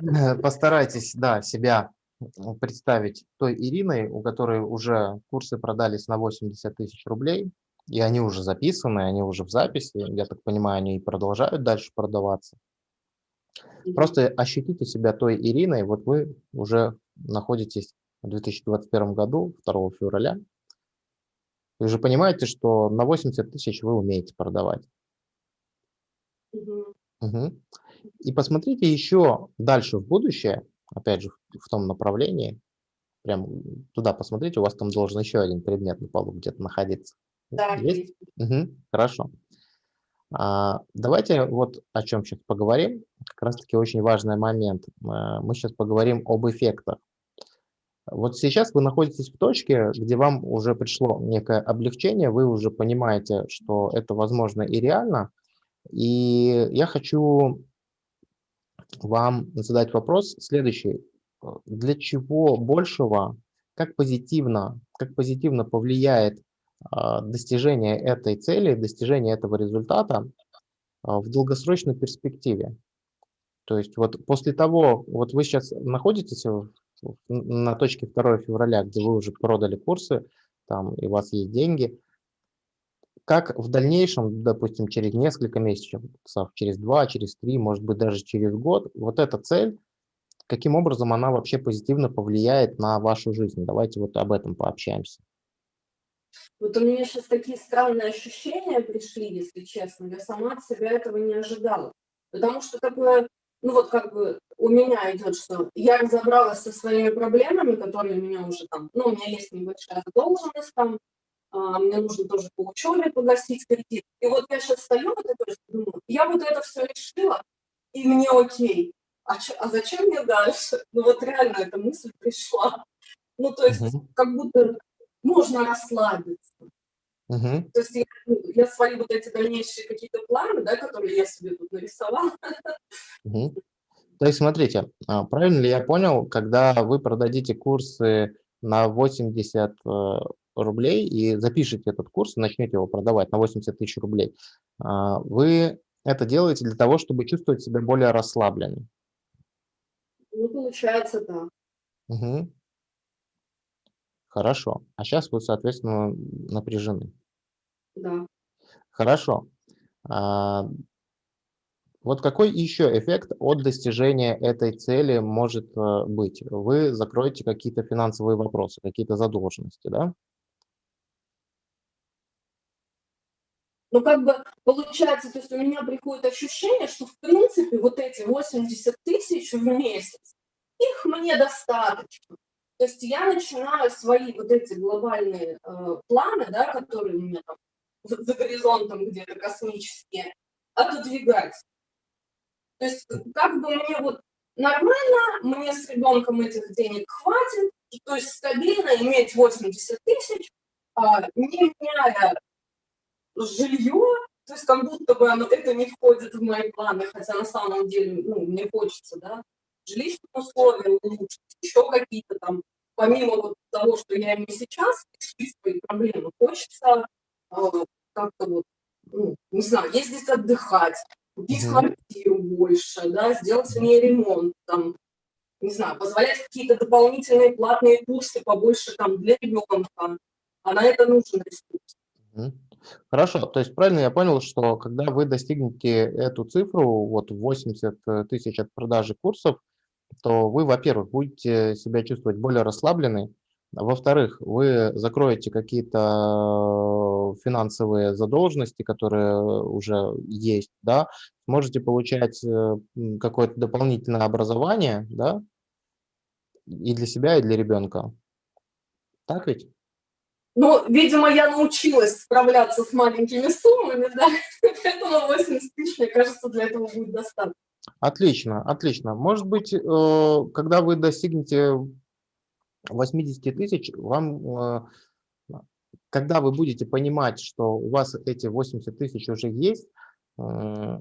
постарайтесь, да, себя представить той Ириной, у которой уже курсы продались на 80 тысяч рублей, и они уже записаны, они уже в записи, я так понимаю, они и продолжают дальше продаваться. Просто ощутите себя той Ириной, вот вы уже находитесь в 2021 году, 2 февраля, вы же понимаете, что на 80 тысяч вы умеете продавать. Угу. И посмотрите еще дальше в будущее, опять же, в том направлении, прям туда посмотрите, у вас там должен еще один предмет на полу где-то находиться. Да, есть. Угу, хорошо. А, давайте вот о чем сейчас поговорим. Как раз-таки очень важный момент. А, мы сейчас поговорим об эффектах. Вот сейчас вы находитесь в точке, где вам уже пришло некое облегчение, вы уже понимаете, что это возможно и реально, и я хочу вам задать вопрос следующий. Для чего большего, как позитивно, как позитивно повлияет а, достижение этой цели, достижение этого результата а, в долгосрочной перспективе? То есть вот после того, вот вы сейчас находитесь на точке 2 февраля, где вы уже продали курсы, там и у вас есть деньги – как в дальнейшем, допустим, через несколько месяцев, через два, через три, может быть, даже через год, вот эта цель, каким образом она вообще позитивно повлияет на вашу жизнь? Давайте вот об этом пообщаемся. Вот у меня сейчас такие странные ощущения пришли, если честно. Я сама от себя этого не ожидала. Потому что такое, ну вот как бы у меня идет, что я разобралась со своими проблемами, которые у меня уже там, ну у меня есть небольшая задолженность там, мне нужно тоже по учебе погасить кредит. И вот я сейчас стою вот это думаю, я вот это все решила, и мне окей. А, ч, а зачем мне дальше? Ну вот реально эта мысль пришла. Ну то есть угу. как будто можно расслабиться. Угу. То есть я, ну, я свои вот эти дальнейшие какие-то планы, да, которые я себе тут нарисовала. Угу. То есть смотрите, а, правильно ли я понял, когда вы продадите курсы на 80 рублей и запишите этот курс, начнете его продавать на 80 тысяч рублей, а, вы это делаете для того, чтобы чувствовать себя более расслабленным. Ну, получается, да. Угу. Хорошо. А сейчас вы, соответственно, напряжены. Да. Хорошо. А, вот какой еще эффект от достижения этой цели может э, быть? Вы закроете какие-то финансовые вопросы, какие-то задолженности, да? Но как бы получается, то есть у меня приходит ощущение, что в принципе вот эти 80 тысяч в месяц, их мне достаточно. То есть я начинаю свои вот эти глобальные э, планы, да, которые у меня там за, горизонтом где-то космические, отодвигать. То есть как бы мне вот нормально, мне с ребенком этих денег хватит, то есть стабильно иметь 80 тысяч, а, не меняя жилье, то есть как будто бы оно, это не входит в мои планы, хотя на самом деле ну, мне хочется, да, жилищные условия улучшить, еще какие-то там, помимо вот того, что я имею сейчас, решить свои проблемы, хочется э, как-то вот, ну, не знаю, ездить отдыхать, купить mm -hmm. квартиру больше, да, сделать в ней ремонт, там, не знаю, позволять какие-то дополнительные платные курсы побольше там для ребенка, а на это нужен ресурс. Mm -hmm. Хорошо, то есть правильно я понял, что когда вы достигнете эту цифру, вот 80 э, тысяч от продажи курсов, то вы, во-первых, будете себя чувствовать более расслабленной, во-вторых, вы закроете какие-то финансовые задолженности, которые уже есть, да, сможете получать э, какое-то дополнительное образование, да, и для себя, и для ребенка. Так ведь? Ну, видимо, я научилась справляться с маленькими суммами, да, поэтому 80 тысяч, мне кажется, для этого будет достаточно. Отлично, отлично. Может быть, э, когда вы достигнете 80 тысяч, вам, э, когда вы будете понимать, что у вас эти 80 тысяч уже есть, э,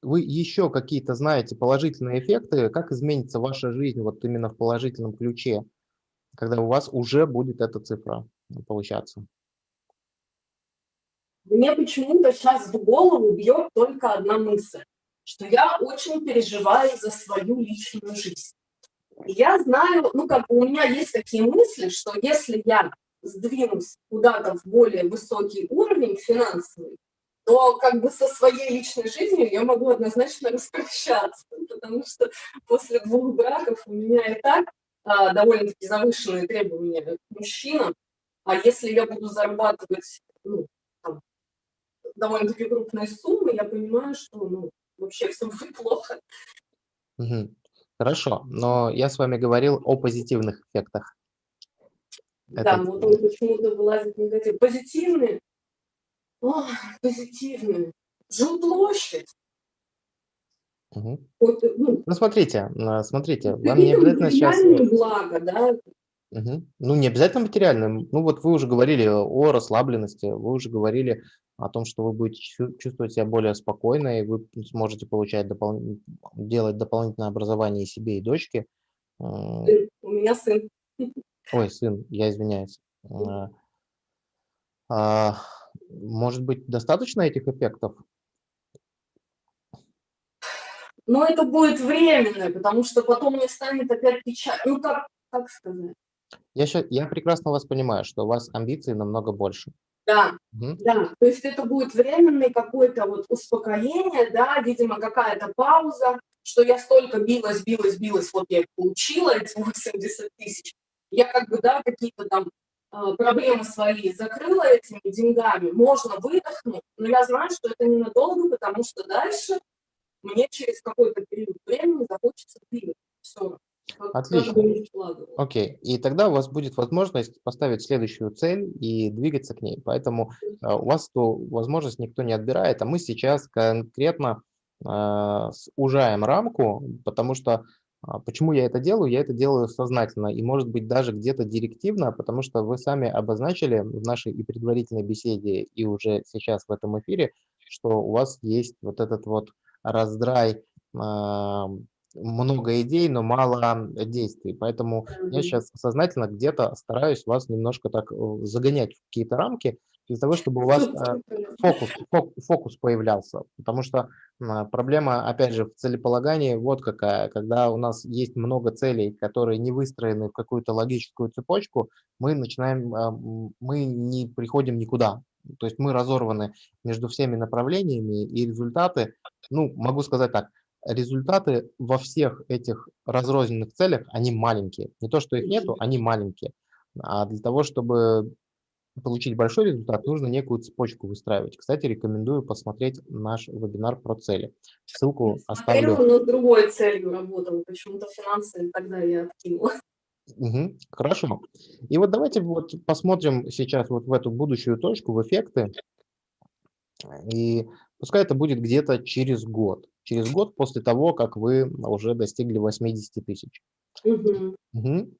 вы еще какие-то знаете положительные эффекты, как изменится ваша жизнь вот именно в положительном ключе, когда у вас уже будет эта цифра получаться? Мне почему-то сейчас в голову бьет только одна мысль, что я очень переживаю за свою личную жизнь. Я знаю, ну как у меня есть такие мысли, что если я сдвинусь куда-то в более высокий уровень финансовый, то как бы со своей личной жизнью я могу однозначно распрощаться, потому что после двух браков у меня и так а, довольно-таки завышенные требования к мужчинам, а если я буду зарабатывать ну, довольно-таки крупные суммы, я понимаю, что ну, вообще все будет плохо. Угу. Хорошо, но я с вами говорил о позитивных эффектах. Да, Это... вот он почему-то вылазит негатив. Позитивные? О, позитивные. Жилплощадь. Угу. Вот, ну, ну, смотрите, смотрите, вам не обязательно сейчас... благо, да, Угу. Ну, не обязательно материальным. Ну, вот вы уже говорили о расслабленности, вы уже говорили о том, что вы будете чувствовать себя более спокойно, и вы сможете получать допол... делать дополнительное образование и себе, и дочке. У меня сын. Ой, сын, я извиняюсь. А, а, может быть, достаточно этих эффектов? Но это будет временно, потому что потом мне станет опять печально. Ну, как, как сказать? Я, щас, я прекрасно вас понимаю, что у вас амбиций намного больше. Да, угу. да, то есть это будет временное какое-то вот успокоение, да, видимо, какая-то пауза, что я столько билась, билась, билась, вот я получила эти 80 тысяч, я как бы, да, какие-то там э, проблемы свои закрыла этими деньгами, можно выдохнуть, но я знаю, что это ненадолго, потому что дальше мне через какой-то период времени захочется двигаться. Все. Отлично. Окей. И тогда у вас будет возможность поставить следующую цель и двигаться к ней. Поэтому э, у вас эту возможность никто не отбирает, а мы сейчас конкретно э, ужаем рамку, потому что а, почему я это делаю? Я это делаю сознательно и, может быть, даже где-то директивно, потому что вы сами обозначили в нашей и предварительной беседе, и уже сейчас в этом эфире, что у вас есть вот этот вот раздрай много идей, но мало действий. Поэтому я сейчас сознательно где-то стараюсь вас немножко так э, загонять в какие-то рамки, для того, чтобы у вас э, фокус, фокус появлялся. Потому что проблема, опять же, в целеполагании вот какая. Когда у нас есть много целей, которые не выстроены в какую-то логическую цепочку, мы начинаем, а, мы не приходим никуда. То есть мы разорваны между всеми направлениями, и результаты, ну, могу сказать так, результаты во всех этих разрозненных целях, они маленькие. Не то, что их нету, они маленькие. А для того, чтобы получить большой результат, нужно некую цепочку выстраивать. Кстати, рекомендую посмотреть наш вебинар про цели. Ссылку оставлю. Я но другой целью работал, почему-то финансы тогда я откинула. Мгм. Хорошо. И вот давайте вот посмотрим сейчас вот в эту будущую точку, в эффекты. И пускай это будет где-то через год. Через год после того, как вы уже достигли 80 тысяч. Мгм. Мгм.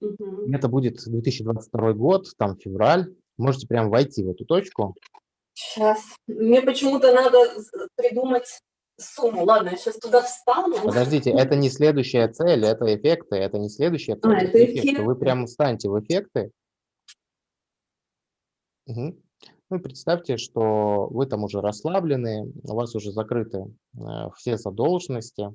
Мгм. Это будет 2022 год, там февраль. Можете прям войти в эту точку. Щас. Мне почему-то надо придумать сумму. Ладно, я сейчас туда встану. Подождите, это не следующая цель, это эффекты, это не следующая цель, А, это это эффекты. Вы эффекты. прямо встаньте в эффекты. Мгм. Ну и представьте, что вы там уже расслаблены, у вас уже закрыты э, все задолженности,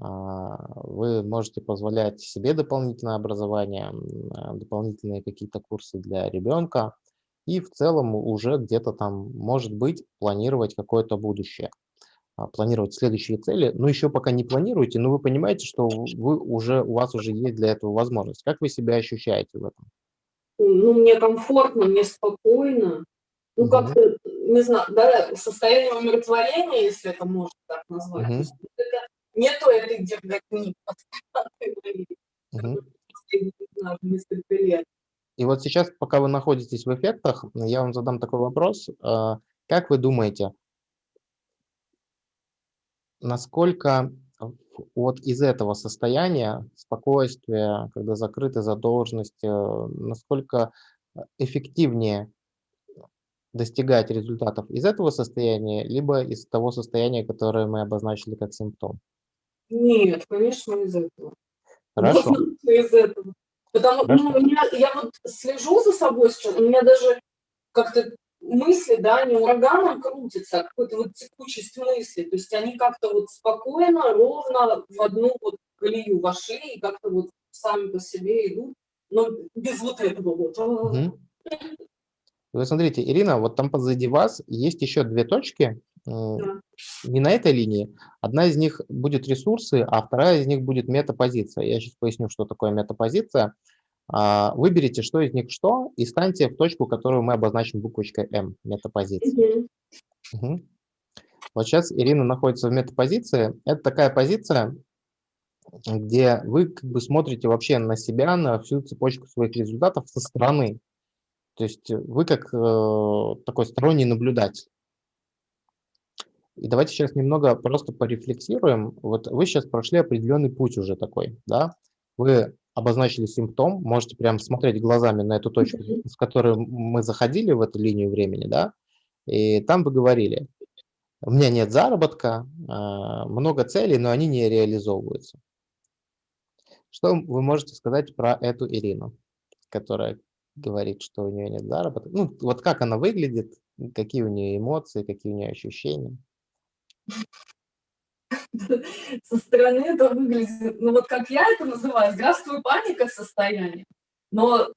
а, вы можете позволять себе дополнительное образование, а, дополнительные какие-то курсы для ребенка и в целом уже где-то там, может быть, планировать какое-то будущее, а, планировать следующие цели. Но еще пока не планируете, но вы понимаете, что вы уже, у вас уже есть для этого возможность. Как вы себя ощущаете в этом? Ну, мне комфортно, мне спокойно. Ну, как-то, не знаю, да, состояние умиротворения, если это можно так назвать. Есть это нету этой не знаю, несколько лет. И вот сейчас, пока вы находитесь в эффектах, я вам задам такой вопрос. А, Как вы думаете, насколько вот из этого состояния спокойствия, когда закрыты задолженности, э, насколько э, эффективнее достигать результатов из этого состояния, либо из того состояния, которое мы обозначили как симптом? Нет, конечно, из этого. Хорошо. Из этого. Потому Хорошо. ну, меня, я вот слежу за собой сейчас, у меня даже как-то мысли, да, не ураганом крутятся, а какой-то вот текучесть мысли. То есть они как-то вот спокойно, ровно в одну вот колею вошли и как-то вот сами по себе идут, но без вот этого вот. Вы смотрите, Ирина, вот там позади вас есть еще две точки, м, Да. не на этой линии. Одна из них будет ресурсы, а вторая из них будет метапозиция. Я сейчас поясню, что такое метапозиция. А, Выберите, что из них что, и станьте в точку, которую мы обозначим буквочкой М, метапозиция. Мгм. Мгм. Вот сейчас Ирина находится в метапозиции. Это такая позиция, где вы как бы смотрите вообще на себя, на всю цепочку своих результатов со стороны. То есть вы как э, такой сторонний наблюдатель. И давайте сейчас немного просто порефлексируем. Вот вы сейчас прошли определенный путь уже такой, да? Вы обозначили симптом, можете прям смотреть глазами на эту точку, с которой мы заходили в эту линию времени, да? И там вы говорили, у меня нет заработка, а, много целей, но они не реализовываются. Что вы можете сказать про эту Ирину, которая говорит, что у нее нет заработка? Ну, вот как она выглядит, какие у нее эмоции, какие у нее ощущения? Со стороны это выглядит, ну вот как я это называю, здравствуй, паника состояние. Но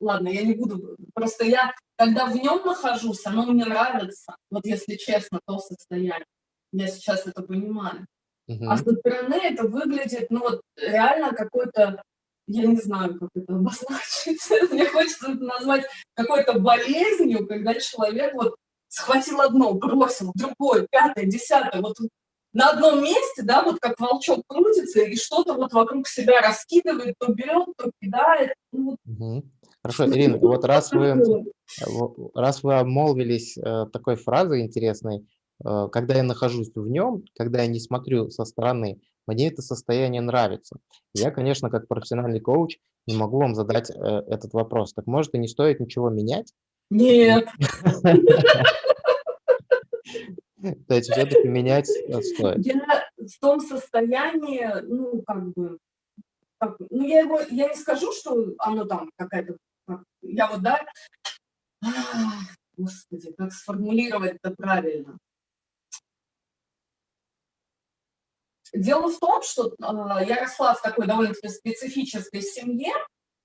ладно, я не буду, просто я, когда в нем нахожусь, оно мне нравится, вот если честно, то состояние. Я сейчас это понимаю. А Мгм. со стороны это выглядит, ну вот реально какой-то, я не знаю, как это обозначить, мне хочется это назвать какой-то болезнью, когда человек вот схватил одно, бросил, другое, пятое, десятое, вот на одном месте, да, вот как волчок крутится и что-то вот вокруг себя раскидывает, то берет, то кидает. Ну, Мгм. Хорошо, Ирина, вот раз вы, раз вы обмолвились э, такой фразой интересной, э, когда я нахожусь в нем, когда я не смотрю со стороны, мне это состояние нравится. Я, конечно, как профессиональный коуч не могу вам задать э, этот вопрос. Так может и не стоит ничего менять? Нет, То есть все-таки менять э, стоит. я в том состоянии, ну, как бы, как, ну, я его, я не скажу, что оно там какая-то, как- я вот, да, ах, господи, как сформулировать это правильно. Дело в том, что а, я росла в такой довольно-таки специфической семье,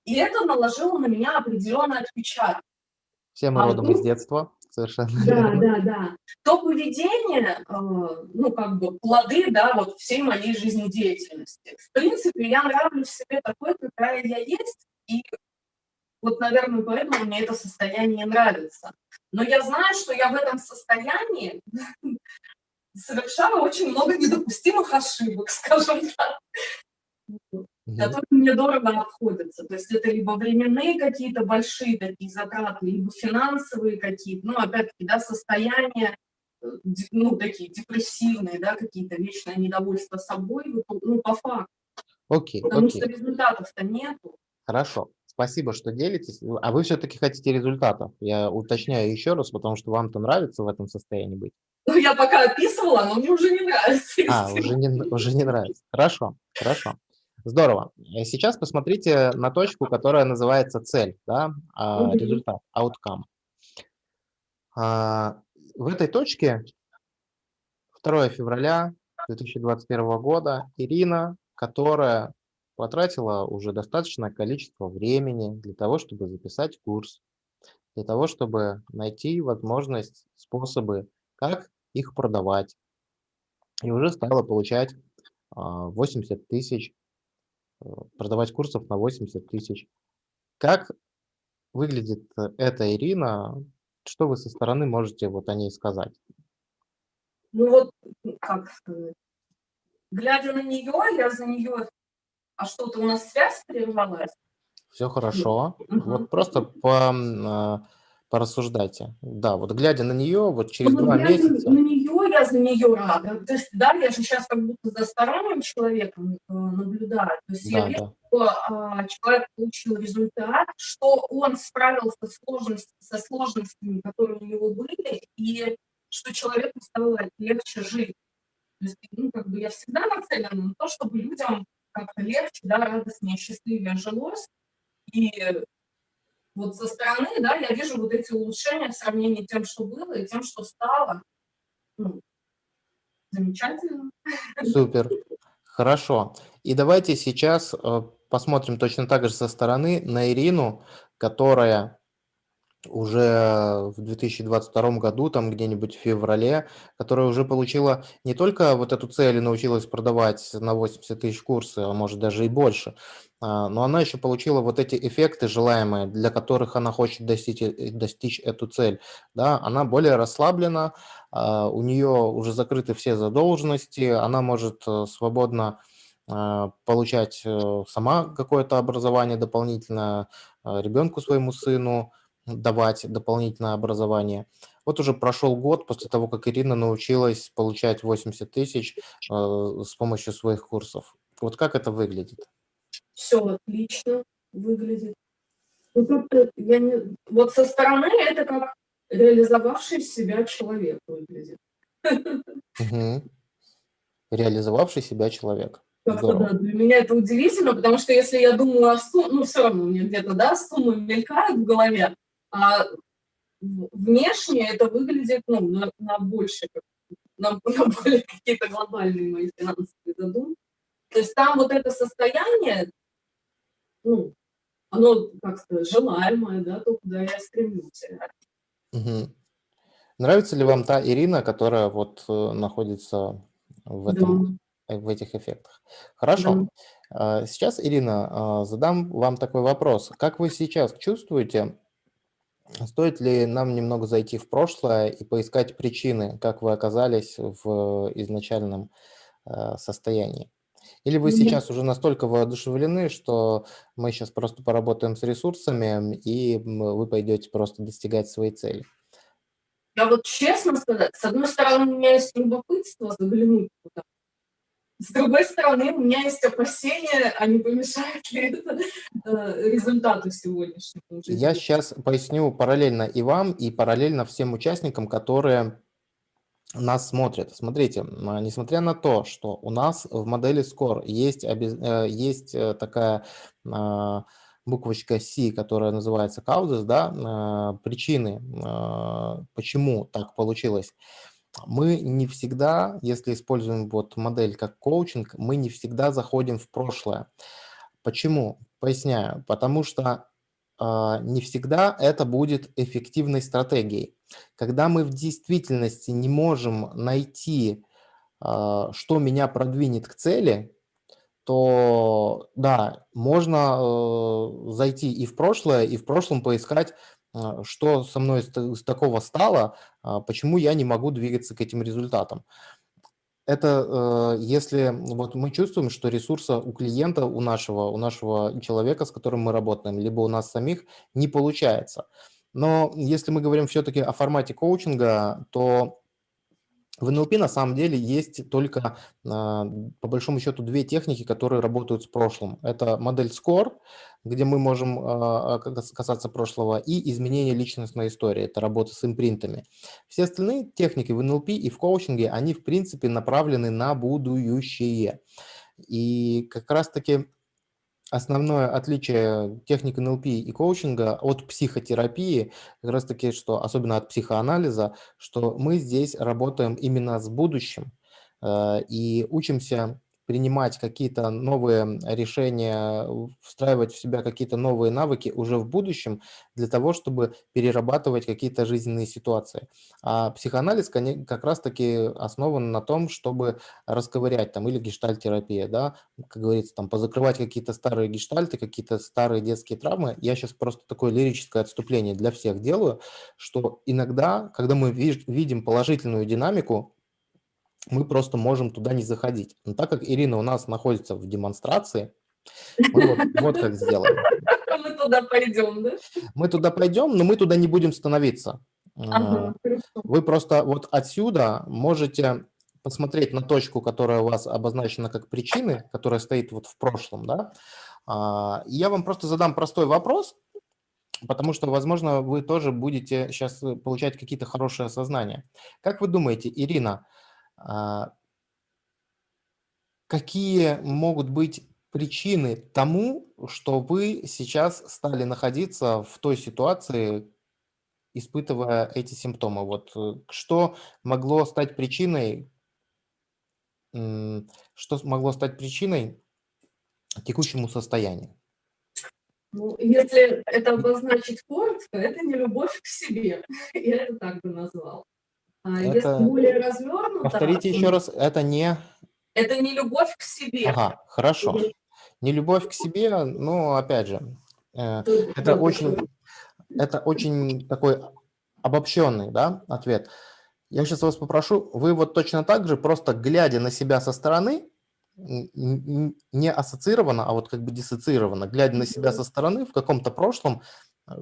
и это наложило на меня определенный отпечаток. Все мы А, родом ну, из детства, совершенно Да, верно. да, да. То поведение, э, ну, как бы плоды, да, вот всей моей жизнедеятельности. В принципе, я нравлюсь себе такой, какая я есть, и вот, наверное, поэтому мне это состояние нравится. Но я знаю, что я в этом состоянии совершала очень много недопустимых ошибок, скажем так. Угу. которые мне дорого обходятся. То есть это либо временные какие-то большие такие затраты, либо финансовые какие-то, ну, опять-таки, да, состояния, э, ну, такие депрессивные, да, какие-то вечное недовольство собой, ну, по факту. Окей, Потому окей. что результатов-то нету. Хорошо. Спасибо, что делитесь. А вы все-таки хотите результатов. Я уточняю еще раз, потому что вам-то нравится в этом состоянии быть. Ну, я пока описывала, но мне уже не нравится. А, уже не, уже не нравится. Хорошо, хорошо. Здорово. Э, сейчас посмотрите на точку, которая называется цель, да, а, результат, outcome. А, в этой точке 2 февраля 2021 года Ирина, которая потратила уже достаточное количество времени для того, чтобы записать курс, для того, чтобы найти возможность, способы, как их продавать. И уже стала получать 80 а, тысяч, продавать курсов на 80 тысяч. Как выглядит эта Ирина? Что вы со стороны можете вот о ней сказать? Ну вот, как сказать, глядя на нее, я за нее... А что-то у нас связь прервалась? Все хорошо. Угу. Вот просто по а, порассуждайте. Да, вот глядя на нее, вот через ну, два месяца... На нее я за нее рада. То есть, да, я же сейчас как будто за сторонним человеком э, наблюдаю. То есть да, я вижу, что э, человек получил результат, что он справился с сложностями, со сложностями, которые у него были, и что человеку стало легче жить. То есть, ну, как бы я всегда нацелена на то, чтобы людям как-то легче, да, радостнее, счастливее жилось. И вот со стороны, да, я вижу вот эти улучшения в сравнении с тем, что было, и тем, что стало. Ну, замечательно. Супер. Хорошо. И давайте сейчас э, посмотрим точно так же со стороны на Ирину, которая уже в 2022 году, там где-нибудь в феврале, которая уже получила не только вот эту цель и научилась продавать на 80 тысяч курсы, а может даже и больше, а, но она еще получила вот эти эффекты желаемые, для которых она хочет достичь, э, достичь эту цель. Да? Она более расслаблена, у нее уже закрыты все задолженности, она может э, свободно а, получать э, сама какое-то образование дополнительное ребенку своему сыну, давать дополнительное образование. Вот уже прошел год после того, как Ирина научилась получать 80 тысяч э, с помощью своих курсов. Вот как это выглядит? Все отлично выглядит. Ну, я не... Вот со стороны это как реализовавший себя человек выглядит. Угу. Реализовавший себя человек. Да, для меня это удивительно, потому что если я думаю о сумме, ну все равно мне где-то, да, суммы мелькают в голове, а внешне это выглядит ну, на, на больше, на, на более какие-то глобальные мои финансовые задумки. То есть там вот это состояние, ну, оно, как сказать, желаемое, да, то, куда я стремлюсь. Угу. Нравится ли вам та Ирина, которая вот э, находится в, этом, да. Э, в этих эффектах? Хорошо. Да. Сейчас, Ирина, а, задам вам такой вопрос. Как вы сейчас чувствуете Стоит ли нам немного зайти в прошлое и поискать причины, как вы оказались в изначальном э, состоянии? Или вы сейчас уже настолько воодушевлены, что мы сейчас просто поработаем с ресурсами, и вы пойдете просто достигать своей цели? Я вот честно сказать, с одной стороны, у меня есть любопытство заглянуть туда, с другой стороны, у меня есть опасения, а не помешает ли это э, результату сегодняшнему. Я сейчас поясню параллельно и вам, и параллельно всем участникам, которые нас смотрят. Смотрите, несмотря на то, что у нас в модели SCORE есть, э, есть э, такая а, буквочка C, которая называется causes, да, причины, почему так получилось мы не всегда, если используем вот модель как коучинг, мы не всегда заходим в прошлое. Почему? Поясняю. Потому что не всегда это будет эффективной стратегией. Когда мы в действительности не можем найти, э, что меня продвинет к цели, то да, можно э, зайти и в прошлое, и в прошлом поискать а, что со мной с такого стало, а, почему я не могу двигаться к этим результатам. Это э, если вот мы чувствуем, что ресурса у клиента, у нашего, у нашего человека, с которым мы работаем, либо у нас самих не получается. Но если мы говорим все-таки о формате коучинга, то в НЛП на самом деле есть только, а, по большому счету, две техники, которые работают с прошлым. Это модель SCORE, где мы можем а, касаться прошлого, и изменение личностной истории, это работа с импринтами. Все остальные техники в НЛП и в коучинге, они в принципе направлены на будущее. И как раз-таки Основное отличие техник НЛП и коучинга от психотерапии, как раз таки, что особенно от психоанализа, что мы здесь работаем именно с будущим э, и учимся принимать какие-то новые решения, встраивать в себя какие-то новые навыки уже в будущем для того, чтобы перерабатывать какие-то жизненные ситуации. А психоанализ как раз-таки основан на том, чтобы расковырять там или гештальтерапия, да, как говорится, там позакрывать какие-то старые гештальты, какие-то старые детские травмы. Я сейчас просто такое лирическое отступление для всех делаю, что иногда, когда мы видим положительную динамику, мы просто можем туда не заходить. Но так как Ирина у нас находится в демонстрации, мы вот, вот как сделаем. Мы туда пойдем, да? Мы туда пойдем, но мы туда не будем становиться. Ага, Вы просто вот отсюда можете посмотреть на точку, которая у вас обозначена как причины, которая стоит вот в прошлом, да. А, я вам просто задам простой вопрос, потому что, возможно, вы тоже будете сейчас получать какие-то хорошие осознания. Как вы думаете, Ирина, а, какие могут быть причины тому, что вы сейчас стали находиться в той ситуации, испытывая эти симптомы? Вот э, что могло стать причиной, что могло стать причиной текущему состоянию? Ну, если это обозначить коротко, это не любовь к себе. Я это так бы назвал. А это... Если более развернуто... Повторите еще раз, это не... Это не любовь к себе. Ага, хорошо. Не любовь к себе, ну, опять же, э, это очень, это очень такой обобщенный да, ответ. Я сейчас вас попрошу, вы вот точно так же, просто глядя на себя со стороны, не ассоциированно, а вот как бы диссоциированно, глядя на себя со стороны в каком-то прошлом, э,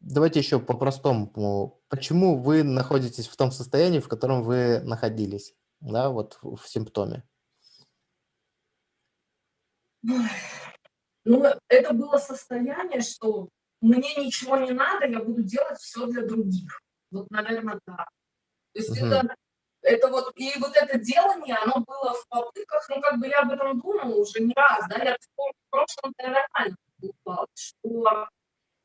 Давайте еще по-простому. Почему вы находитесь в том состоянии, в котором вы находились, да, вот в, симптоме? Ну, это было состояние, что мне ничего не надо, я буду делать все для других. Вот, наверное, да. То есть угу. это, это вот, и вот это делание, оно было в попытках, ну, как бы я об этом думала уже не раз, да, я в прошлом нормально упала, что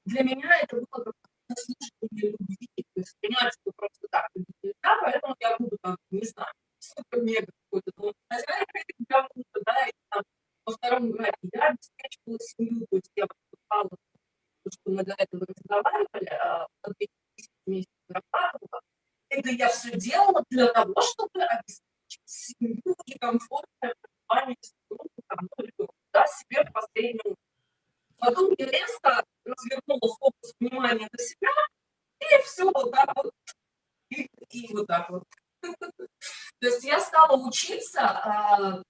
для меня это было как заслуживание любви. То есть понимать, что просто так нельзя, поэтому я буду там, не знаю, супер-мега какой-то дом хозяйкой, я буду, да, и там во втором граде я обеспечивала семью, то есть я поступала, то, что мы до этого разговаривали, а, по 2000 месяцев зарабатывала. Это я все делала для того, чтобы обеспечить семью и комфортное пребывание супруга, там, ну, да, себе в последнюю Потом я резко развернула фокус внимания на себя, и все вот так вот, и, и вот так вот. То есть я стала учиться а,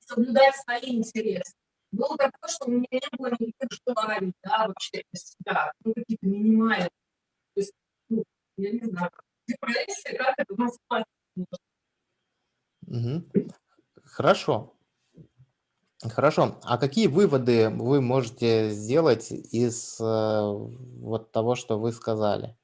соблюдать свои интересы. Было такое, что у меня не было никаких желаний, да, вообще для себя, ну, какие-то минимальные. То есть, ну, я не знаю, депрессия, как это назвать? Угу. Хорошо. Хорошо. А какие выводы вы можете сделать из э, вот того, что вы сказали?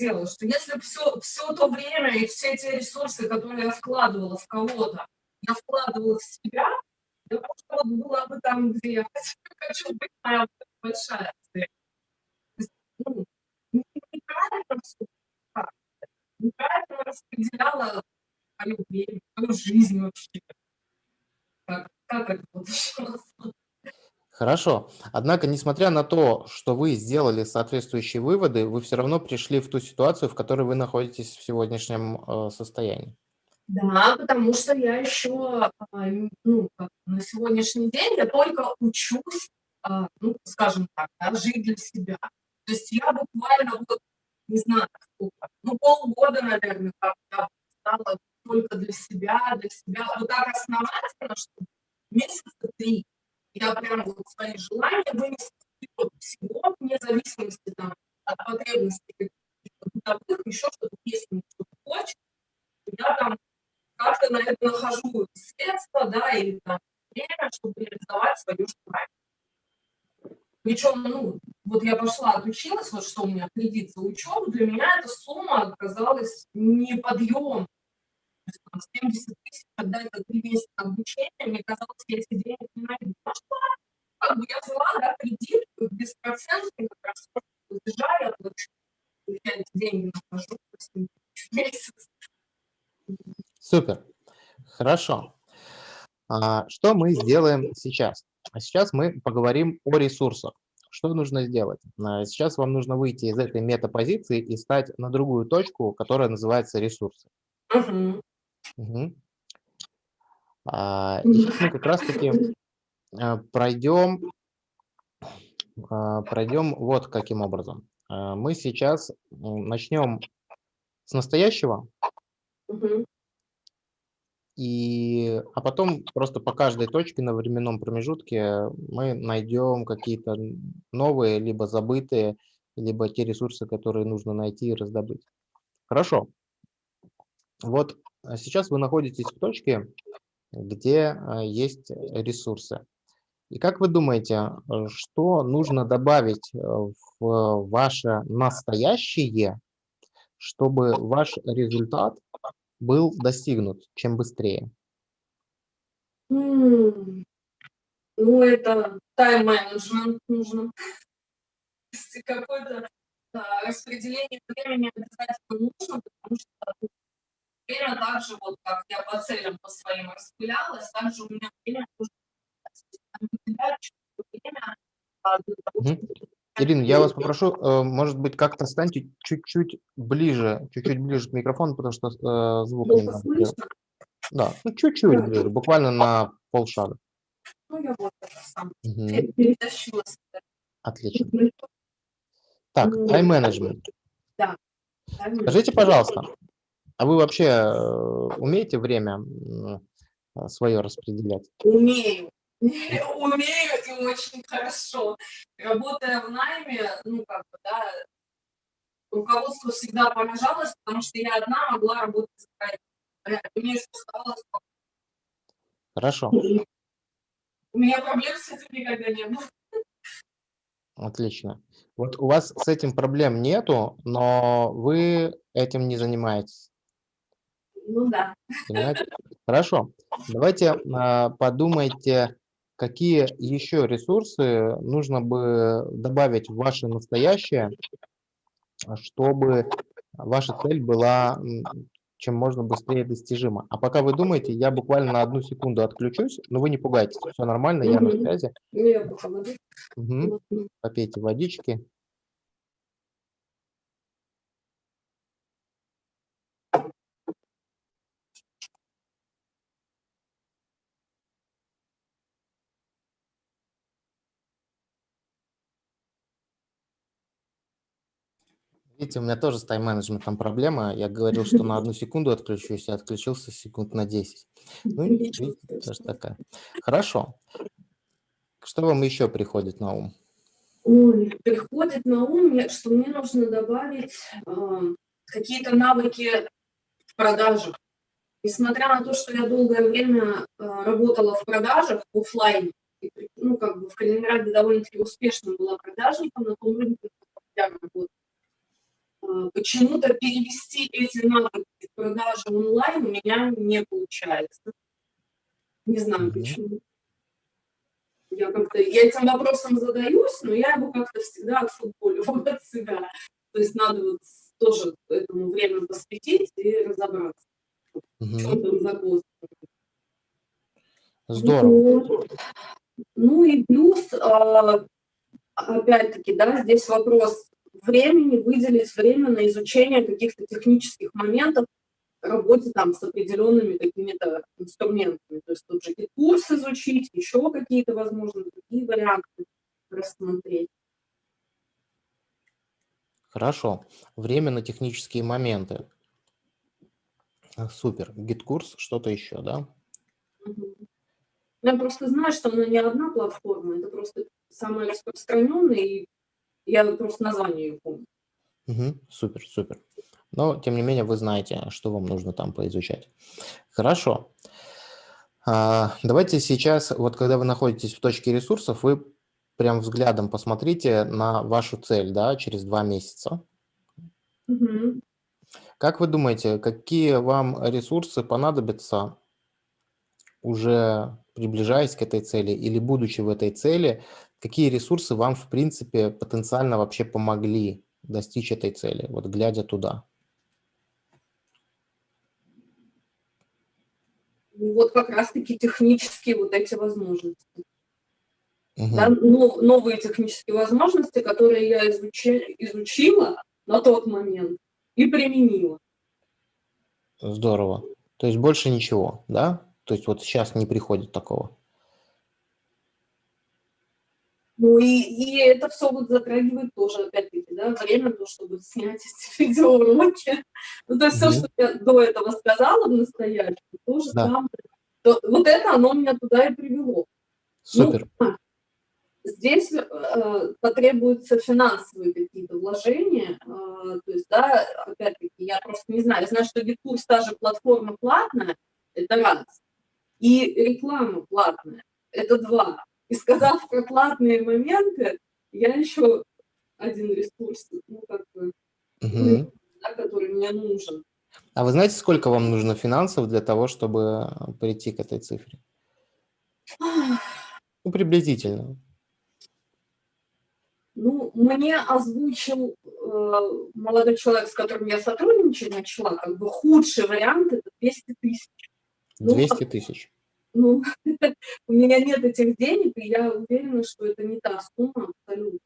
Сделала, что если все, все то время и все эти ресурсы, которые я вкладывала в кого-то, я вкладывала в себя, я просто вот была бы там, где я хочу быть, моя большая цель. Ну, неправильно все неправильно распределяла время, свою жизнь вообще. Как, это Хорошо. Однако, несмотря на то, что вы сделали соответствующие выводы, вы все равно пришли в ту ситуацию, в которой вы находитесь в сегодняшнем э, состоянии. Да, потому что я еще, а, ну, на сегодняшний день я только учусь, а, ну, скажем так, да, жить для себя. То есть я буквально, вот, не знаю, сколько, ну, полгода, наверное, как стала только для себя, для себя. Вот так основательно, что месяца три я прям вот свои желания вынесла всего, вне зависимости там, от потребностей бытовых, еще что-то, мне что-то хочет, я там как-то на это нахожу средства, да, или там время, чтобы реализовать свое желание. Причем, ну, вот я пошла, отучилась, вот что у меня кредит за учебу, для меня эта сумма оказалась неподъемной. 70 тысяч отдать за три месяца обучения, мне казалось, я эти деньги не найду. Что, как бы я взяла, да, кредит беспроцентный, как раз платежа, я плачу, я эти деньги нахожу в месяц. Супер. Хорошо. А, что мы сделаем сейчас? А сейчас мы поговорим о ресурсах. Что нужно сделать? А, сейчас вам нужно выйти из этой метапозиции и стать на другую точку, которая называется ресурсы. Угу. Угу. А, и мы как раз-таки а, пройдем, а, пройдем вот каким образом. А, мы сейчас начнем с настоящего, Угу. и, а потом просто по каждой точке на временном промежутке мы найдем какие-то новые, либо забытые, либо те ресурсы, которые нужно найти и раздобыть. Хорошо. Вот сейчас вы находитесь в точке, где а, есть ресурсы. И как вы думаете, что нужно добавить э, в ваше настоящее, чтобы ваш результат был достигнут чем быстрее? Ну, это тайм-менеджмент нужно. Какое-то да, распределение времени обязательно нужно, потому что время также, вот как я по целям по своим распылялась, также у меня время нужно выделять чуть-чуть время, для того, Мгм. чтобы Ирина, я вас попрошу, э, может быть, как-то станьте чуть-чуть ближе, чуть-чуть ближе к микрофону, потому что э, звук плохо немного. слышно. Да, ну чуть-чуть ближе, буквально на полшага. Ну, я вот это сам перетащилась. Отлично. Так, Ну, тайм-менеджмент. Тайм-менеджмент. Скажите, пожалуйста, а вы вообще э, умеете время свое распределять? Умею. Умею и очень хорошо. Работая в найме, ну, как бы, да, руководство всегда поражалось, потому что я одна могла работать за проект. Мне что оставалось? Хорошо, У меня проблем с этим никогда не было. отлично. Вот у вас с этим проблем нету, но вы этим не занимаетесь. Ну да. Понимаете? Хорошо. Давайте а, подумайте, какие еще ресурсы нужно бы добавить в ваше настоящее, чтобы ваша цель была чем можно быстрее достижима. А пока вы думаете, я буквально на одну секунду отключусь, но вы не пугайтесь, все нормально, я на связи. Вот, Попейте водички. Видите, у меня тоже с тайм-менеджментом проблема. Я говорил, что на одну секунду отключусь, я отключился секунд на 10. Ну, видите, тоже такая. Хорошо. Что вам еще приходит на ум? Ой, приходит на ум, что мне нужно добавить а, какие-то навыки в продажах. Несмотря на то, что я долгое время а, работала в продажах в оффлайне, и, ну, как бы в Калининграде довольно-таки успешно была продажником на том рынке, я работала. А, Почему-то перевести эти навыки в продажи онлайн у меня не получается. Не знаю почему. Я как-то, я этим вопросом задаюсь, но я его как-то всегда отфутболиваю от себя. То есть надо вот тоже этому время посвятить и разобраться, в Мгм. чем там загвоздка. Здорово. Вот. Ну и плюс, а, опять-таки, да, здесь вопрос времени, выделить время на изучение каких-то технических моментов в работе там с определенными какими-то инструментами. То есть тот же курс изучить, еще какие-то, возможно, другие варианты рассмотреть. Хорошо. Время на технические моменты. Супер. Гид-курс, что-то еще, да? Я просто знаю, что она не одна платформа, это просто самая распространенная, и я просто название ее помню. Мгм. Супер, супер. Но, тем не менее, вы знаете, что вам нужно там поизучать. Хорошо. А, Давайте сейчас, вот когда вы находитесь в точке ресурсов, вы прям взглядом посмотрите на вашу цель, да, через два месяца. Мгм. Как вы думаете, какие вам ресурсы понадобятся, уже приближаясь к этой цели или будучи в этой цели, какие ресурсы вам, в принципе, потенциально вообще помогли достичь этой цели, вот глядя туда? Ну, Вот как раз-таки технические вот эти возможности. Мгм. Да, но- новые технические возможности, которые я изучи- изучила на тот момент и применила. Здорово. То есть больше ничего, да? То есть вот сейчас не приходит такого. Ну и, и это все вот затрагивает тоже, опять-таки, да, время, то, чтобы снять эти видеоуроки. Ну, то есть все, Мгм. что я до этого сказала в настоящем, то же Да. самое. То- вот это оно меня туда и привело. Супер. Ну, здесь э, потребуются финансовые какие-то вложения. э, то есть, да, опять-таки, я просто не знаю. Я знаю, что GitKurs та же платформа платная, это раз. И реклама платная, это два. И сказав про платные моменты, я еще один ресурс, ну, как бы, Мгм. да, который мне нужен. А вы знаете, сколько вам нужно финансов для того, чтобы прийти к этой цифре? Ну, приблизительно. Ну, мне озвучил э, молодой человек, с которым я сотрудничать начала, как бы худший вариант это 200 тысяч. Ну, 200 тысяч. Ну, у меня нет этих денег, и я уверена, что это не та сумма абсолютно.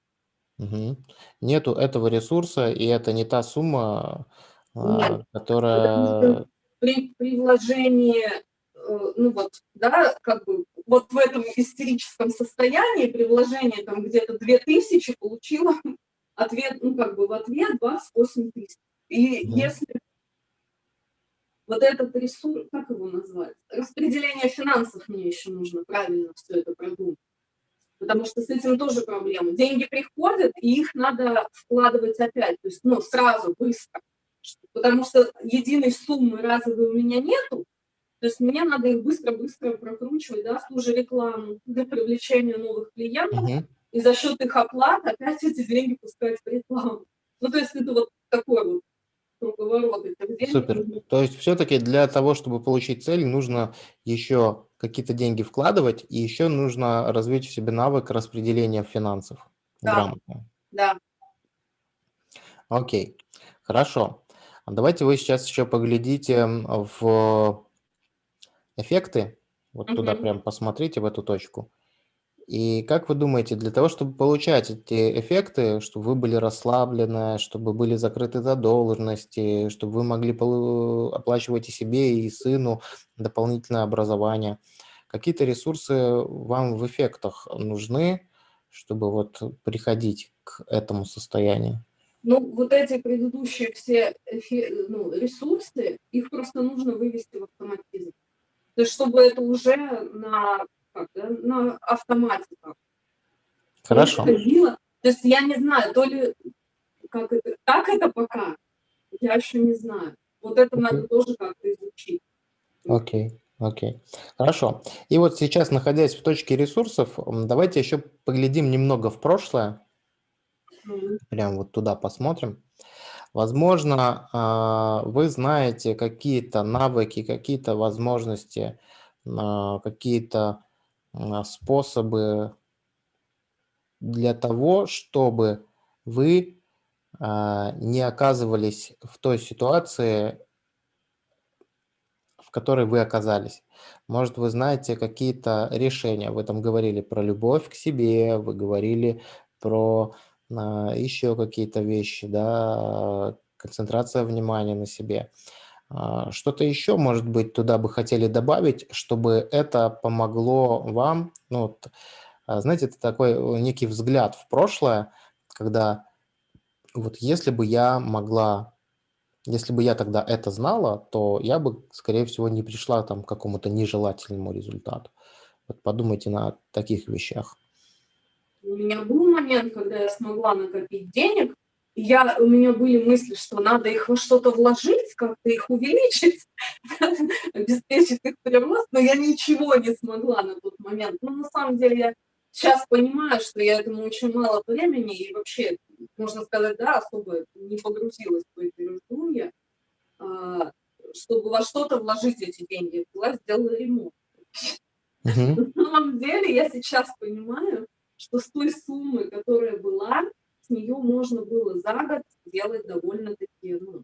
Мгм. Нету этого ресурса, и это не та сумма, а, Нет, которая... При, при вложении, э, ну вот, да, как бы, вот в этом истерическом состоянии, при вложении там где-то 2000 получила ответ, ну как бы в ответ 28 тысяч. И Мгм. если вот этот ресурс, как его назвать? Распределение финансов мне еще нужно правильно все это продумать. Потому что с этим тоже проблема. Деньги приходят, и их надо вкладывать опять, то есть, ну, сразу, быстро. Потому что единой суммы разовой у меня нету, то есть мне надо их быстро-быстро прокручивать, да, в ту же рекламу для привлечения новых клиентов, Мгм. и за счет их оплат опять эти деньги пускать в рекламу. Ну, то есть это вот такой вот круговорот этих денег. Супер. То есть все-таки для того, чтобы получить цель, нужно еще какие-то деньги вкладывать, и еще нужно развить в себе навык распределения финансов Да. грамотно. Да. Окей, хорошо. А Давайте вы сейчас еще поглядите в эффекты, вот туда Мгм. прям посмотрите, в эту точку. И как вы думаете, для того, чтобы получать эти эффекты, чтобы вы были расслаблены, чтобы были закрыты задолженности, чтобы вы могли оплачивать и себе, и сыну дополнительное образование, какие-то ресурсы вам в эффектах нужны, чтобы вот приходить к этому состоянию? Ну, вот эти предыдущие все ну, ресурсы, их просто нужно вывести в автоматизм. То есть, чтобы это уже на, как, да, на автомате так Хорошо. происходило. То есть я не знаю, то ли как это, как это пока, я еще не знаю. Вот это надо тоже как-то изучить. Окей, окей. Хорошо. И вот сейчас, находясь в точке ресурсов, давайте еще поглядим немного в прошлое. Прям вот туда посмотрим. Возможно, а, вы знаете какие-то навыки, какие-то возможности, а, какие-то способы для того, чтобы вы а, не оказывались в той ситуации, в которой вы оказались. Может, вы знаете какие-то решения. Вы там говорили про любовь к себе, вы говорили про а, еще какие-то вещи, да, концентрация внимания на себе. А, Что-то еще, может быть, туда бы хотели добавить, чтобы это помогло вам, ну, а, знаете, это такой некий взгляд в прошлое, когда вот если бы я могла Если бы я тогда это знала, то я бы, скорее всего, не пришла там к какому-то нежелательному результату. Вот подумайте на таких вещах. У меня был момент, когда я смогла накопить денег, я, у меня были мысли, что надо их во что-то вложить, как-то их увеличить, обеспечить их прирост, но я ничего не смогла на тот момент. Но на самом деле я сейчас понимаю, что я этому очень мало времени, и вообще, можно сказать, да, особо не погрузилась в эти раздумья, а, чтобы во что-то вложить эти деньги. Была сделала ремонт. На самом деле я сейчас понимаю, что с той суммы, которая была, с нее можно было за год сделать довольно-таки ну,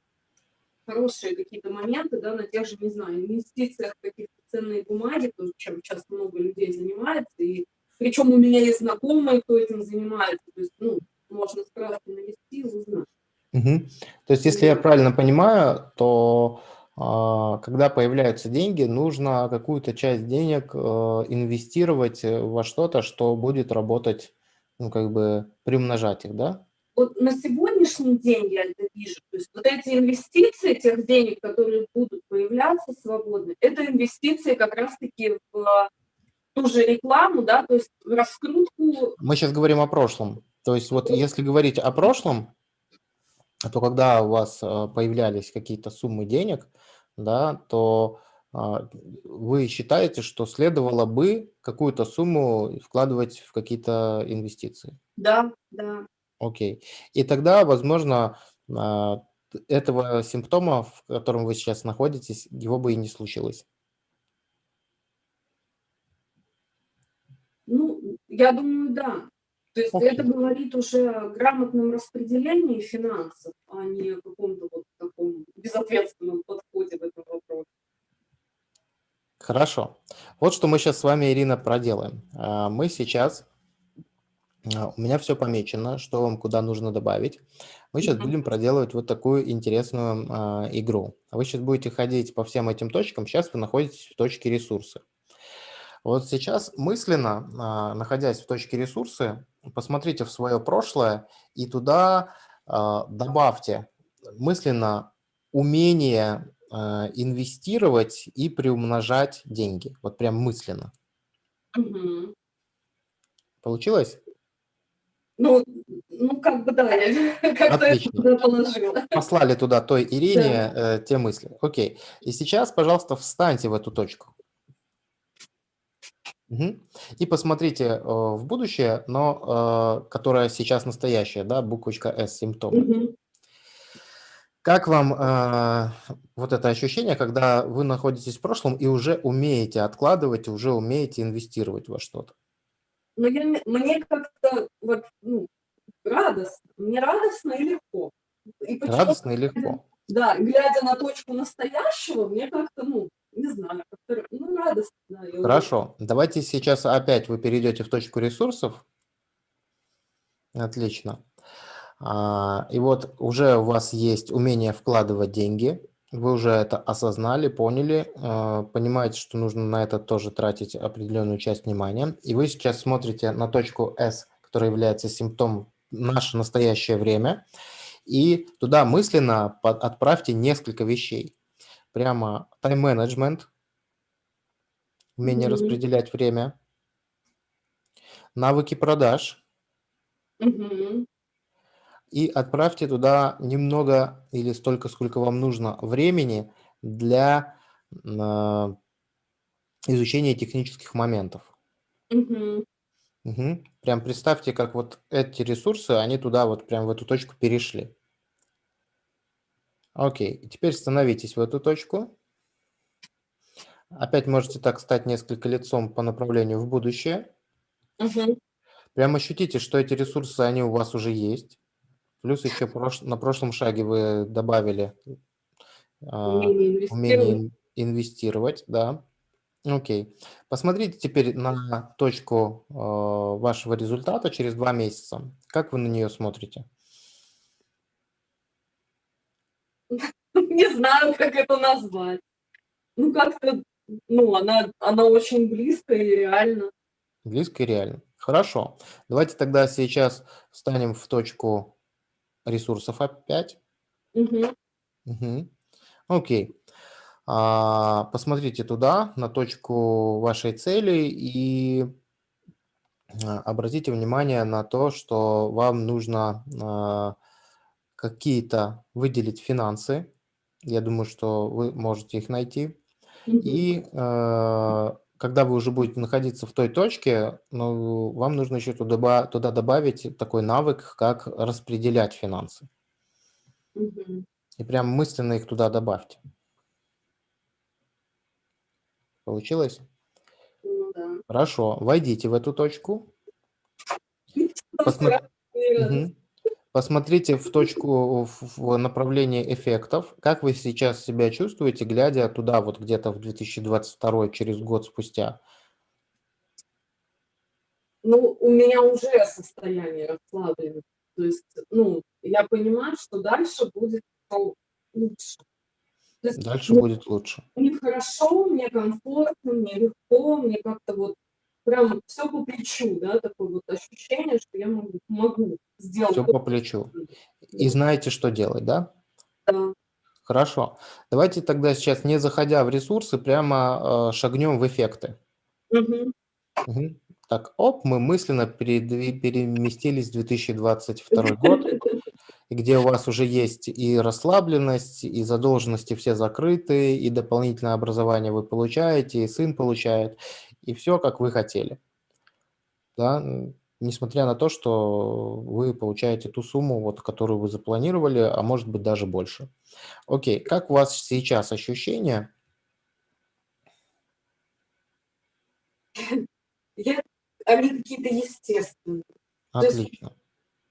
хорошие какие-то моменты, да, на тех же, не знаю, инвестициях каких-то ценные бумаги, тоже, чем сейчас много людей занимается, и причем у меня есть знакомые, кто этим занимается, то есть, ну, можно справку навести и узнать. Угу. То есть, если я правильно понимаю, то а, когда появляются деньги, нужно какую-то часть денег э, инвестировать во что-то, что будет работать, ну, как бы приумножать их, да? Вот на сегодняшний день я это вижу. То есть вот эти инвестиции тех денег, которые будут появляться свободно, это инвестиции как раз-таки в ту же рекламу, да, то есть в раскрутку. Мы сейчас говорим о прошлом. То есть вот если говорить о прошлом, то когда у вас э, появлялись какие-то суммы денег, да, то а, вы считаете, что следовало бы какую-то сумму вкладывать в какие-то инвестиции? Да, да. Окей. И тогда, возможно, а, этого симптома, в котором вы сейчас находитесь, его бы и не случилось. Ну, я думаю, да. То есть Окей. это говорит уже о грамотном распределении финансов, а не о каком-то вот таком безответственном подходе в этом вопросе. Хорошо. Вот что мы сейчас с вами, Ирина, проделаем. А, мы сейчас, а, у меня все помечено, что вам куда нужно добавить. Мы сейчас будем проделывать вот такую интересную а, игру. Вы сейчас будете ходить по всем этим точкам. Сейчас вы находитесь в точке ресурсы. Вот сейчас мысленно, находясь в точке ресурсы, посмотрите в свое прошлое и туда добавьте мысленно умение инвестировать и приумножать деньги. Вот прям мысленно. Угу. Получилось? Ну, ну как бы да, я как-то это туда положила. Послали туда той Ирине да. э, те мысли. Окей. И сейчас, пожалуйста, встаньте в эту точку. Угу. И посмотрите э, в будущее, но э, которое сейчас настоящее, да, буквочка S, симптом. Угу. Как вам э, вот это ощущение, когда вы находитесь в прошлом и уже умеете откладывать, уже умеете инвестировать во что-то? Ну, я, мне как-то вот, ну, радостно. Мне радостно и легко. И радостно и легко. Да, глядя на точку настоящего, мне как-то, ну, не знаю, как-то, ну, радостно. Хорошо. Давайте сейчас опять вы перейдете в точку ресурсов. Отлично. А, и вот уже у вас есть умение вкладывать деньги, вы уже это осознали, поняли, а, понимаете, что нужно на это тоже тратить определенную часть внимания. И вы сейчас смотрите на точку S, которая является симптомом «наше настоящее время», и туда мысленно отправьте несколько вещей. Прямо тайм-менеджмент, умение mm -hmm. распределять время, навыки продаж, mm -hmm и отправьте туда немного или столько, сколько вам нужно времени для э, изучения технических моментов. Угу. Угу. Прям представьте, как вот эти ресурсы, они туда вот прям в эту точку перешли. Окей, теперь становитесь в эту точку. Опять можете так стать несколько лицом по направлению в будущее. Угу. Прям ощутите, что эти ресурсы, они у вас уже есть. Плюс еще прош... на прошлом шаге вы добавили а, умение инвестировать. умение инвестировать, да. Окей. Посмотрите теперь на точку э, вашего результата через два месяца. Как вы на нее смотрите? Не знаю, как это назвать. Ну, как-то, ну, она, она очень близко и реально. Близко и реально. Хорошо. Давайте тогда сейчас встанем в точку ресурсов опять. Угу. Угу. Окей. А, посмотрите туда, на точку вашей цели и а, обратите внимание на то, что вам нужно а, какие-то выделить финансы. Я думаю, что вы можете их найти. И э, когда вы уже будете находиться в той точке, ну, вам нужно еще туда, туда добавить такой навык, как распределять финансы. Мгм. И прям мысленно их туда добавьте. Получилось? Ну да. Хорошо. Войдите в эту точку. Посмо- Мгм. Посмотрите в точку, в направлении эффектов. Как вы сейчас себя чувствуете, глядя туда, вот где-то в 2022, через год спустя? Ну, у меня уже состояние расслабленности. То есть, ну, я понимаю, что дальше будет лучше. То есть, Дальше ну, будет лучше. мне хорошо, мне комфортно, мне легко, мне как-то вот прям всё по плечу, да, такое вот ощущение, что я могу могу сделать то, по плечу. И знаете, что делать, да? Да. Хорошо. Давайте тогда сейчас, не заходя в ресурсы, прямо, э, шагнем в эффекты. Мгм. Мгм. Так, оп, мы мысленно переместились в 2022 год, где у вас уже есть и расслабленность, и задолженности все закрыты, и дополнительное образование вы получаете, и сын получает, и всё, как вы хотели. Да, несмотря на то, что вы получаете ту сумму, вот которую вы запланировали, а может быть даже больше. Окей, как у вас сейчас ощущения? Я они какие-то естественные. Есть Отлично.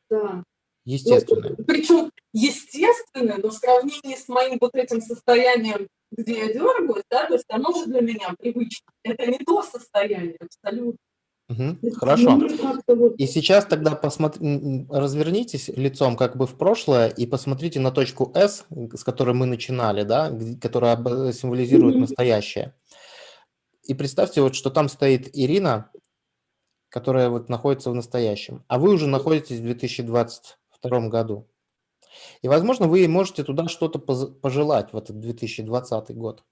Да. Ну, Естественные. причем естественные, но в сравнении с моим вот этим состоянием, где я дёргаюсь, да, то есть оно уже для меня привычно. Это не то состояние абсолютно. Есть Хорошо. И сейчас тогда посмотр м м, развернитесь лицом как бы в прошлое и посмотрите на точку S, с которой мы начинали, да, которая б символизирует настоящее. И представьте, вот что там стоит Ирина, которая вот находится в настоящем, а вы уже находитесь в 2022 году. И, возможно, вы можете туда что-то пожелать в этот 2020 год.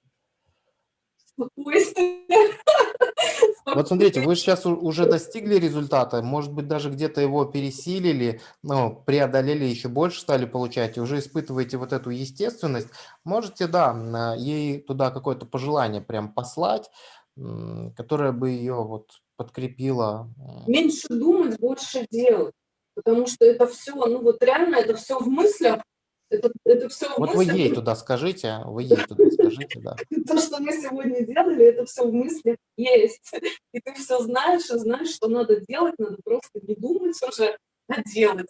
Вот смотрите, вы у уже достигли результата, может быть, даже где-то его пересилили, ну, преодолели, еще больше стали получать, уже испытываете вот эту естественность. Можете, да, ей туда какое-то пожелание прям послать, которое бы ее вот подкрепило. Меньше думать, больше делать. Потому что это всё, ну, вот реально это всё в мыслях. Это это всё в Вот вы мыслях. ей туда скажите, вы ей туда скажите, да. То, что мы сегодня делали, это всё в мыслях есть. И ты всё знаешь, и знаешь, что надо делать. Надо просто не думать уже, а делать.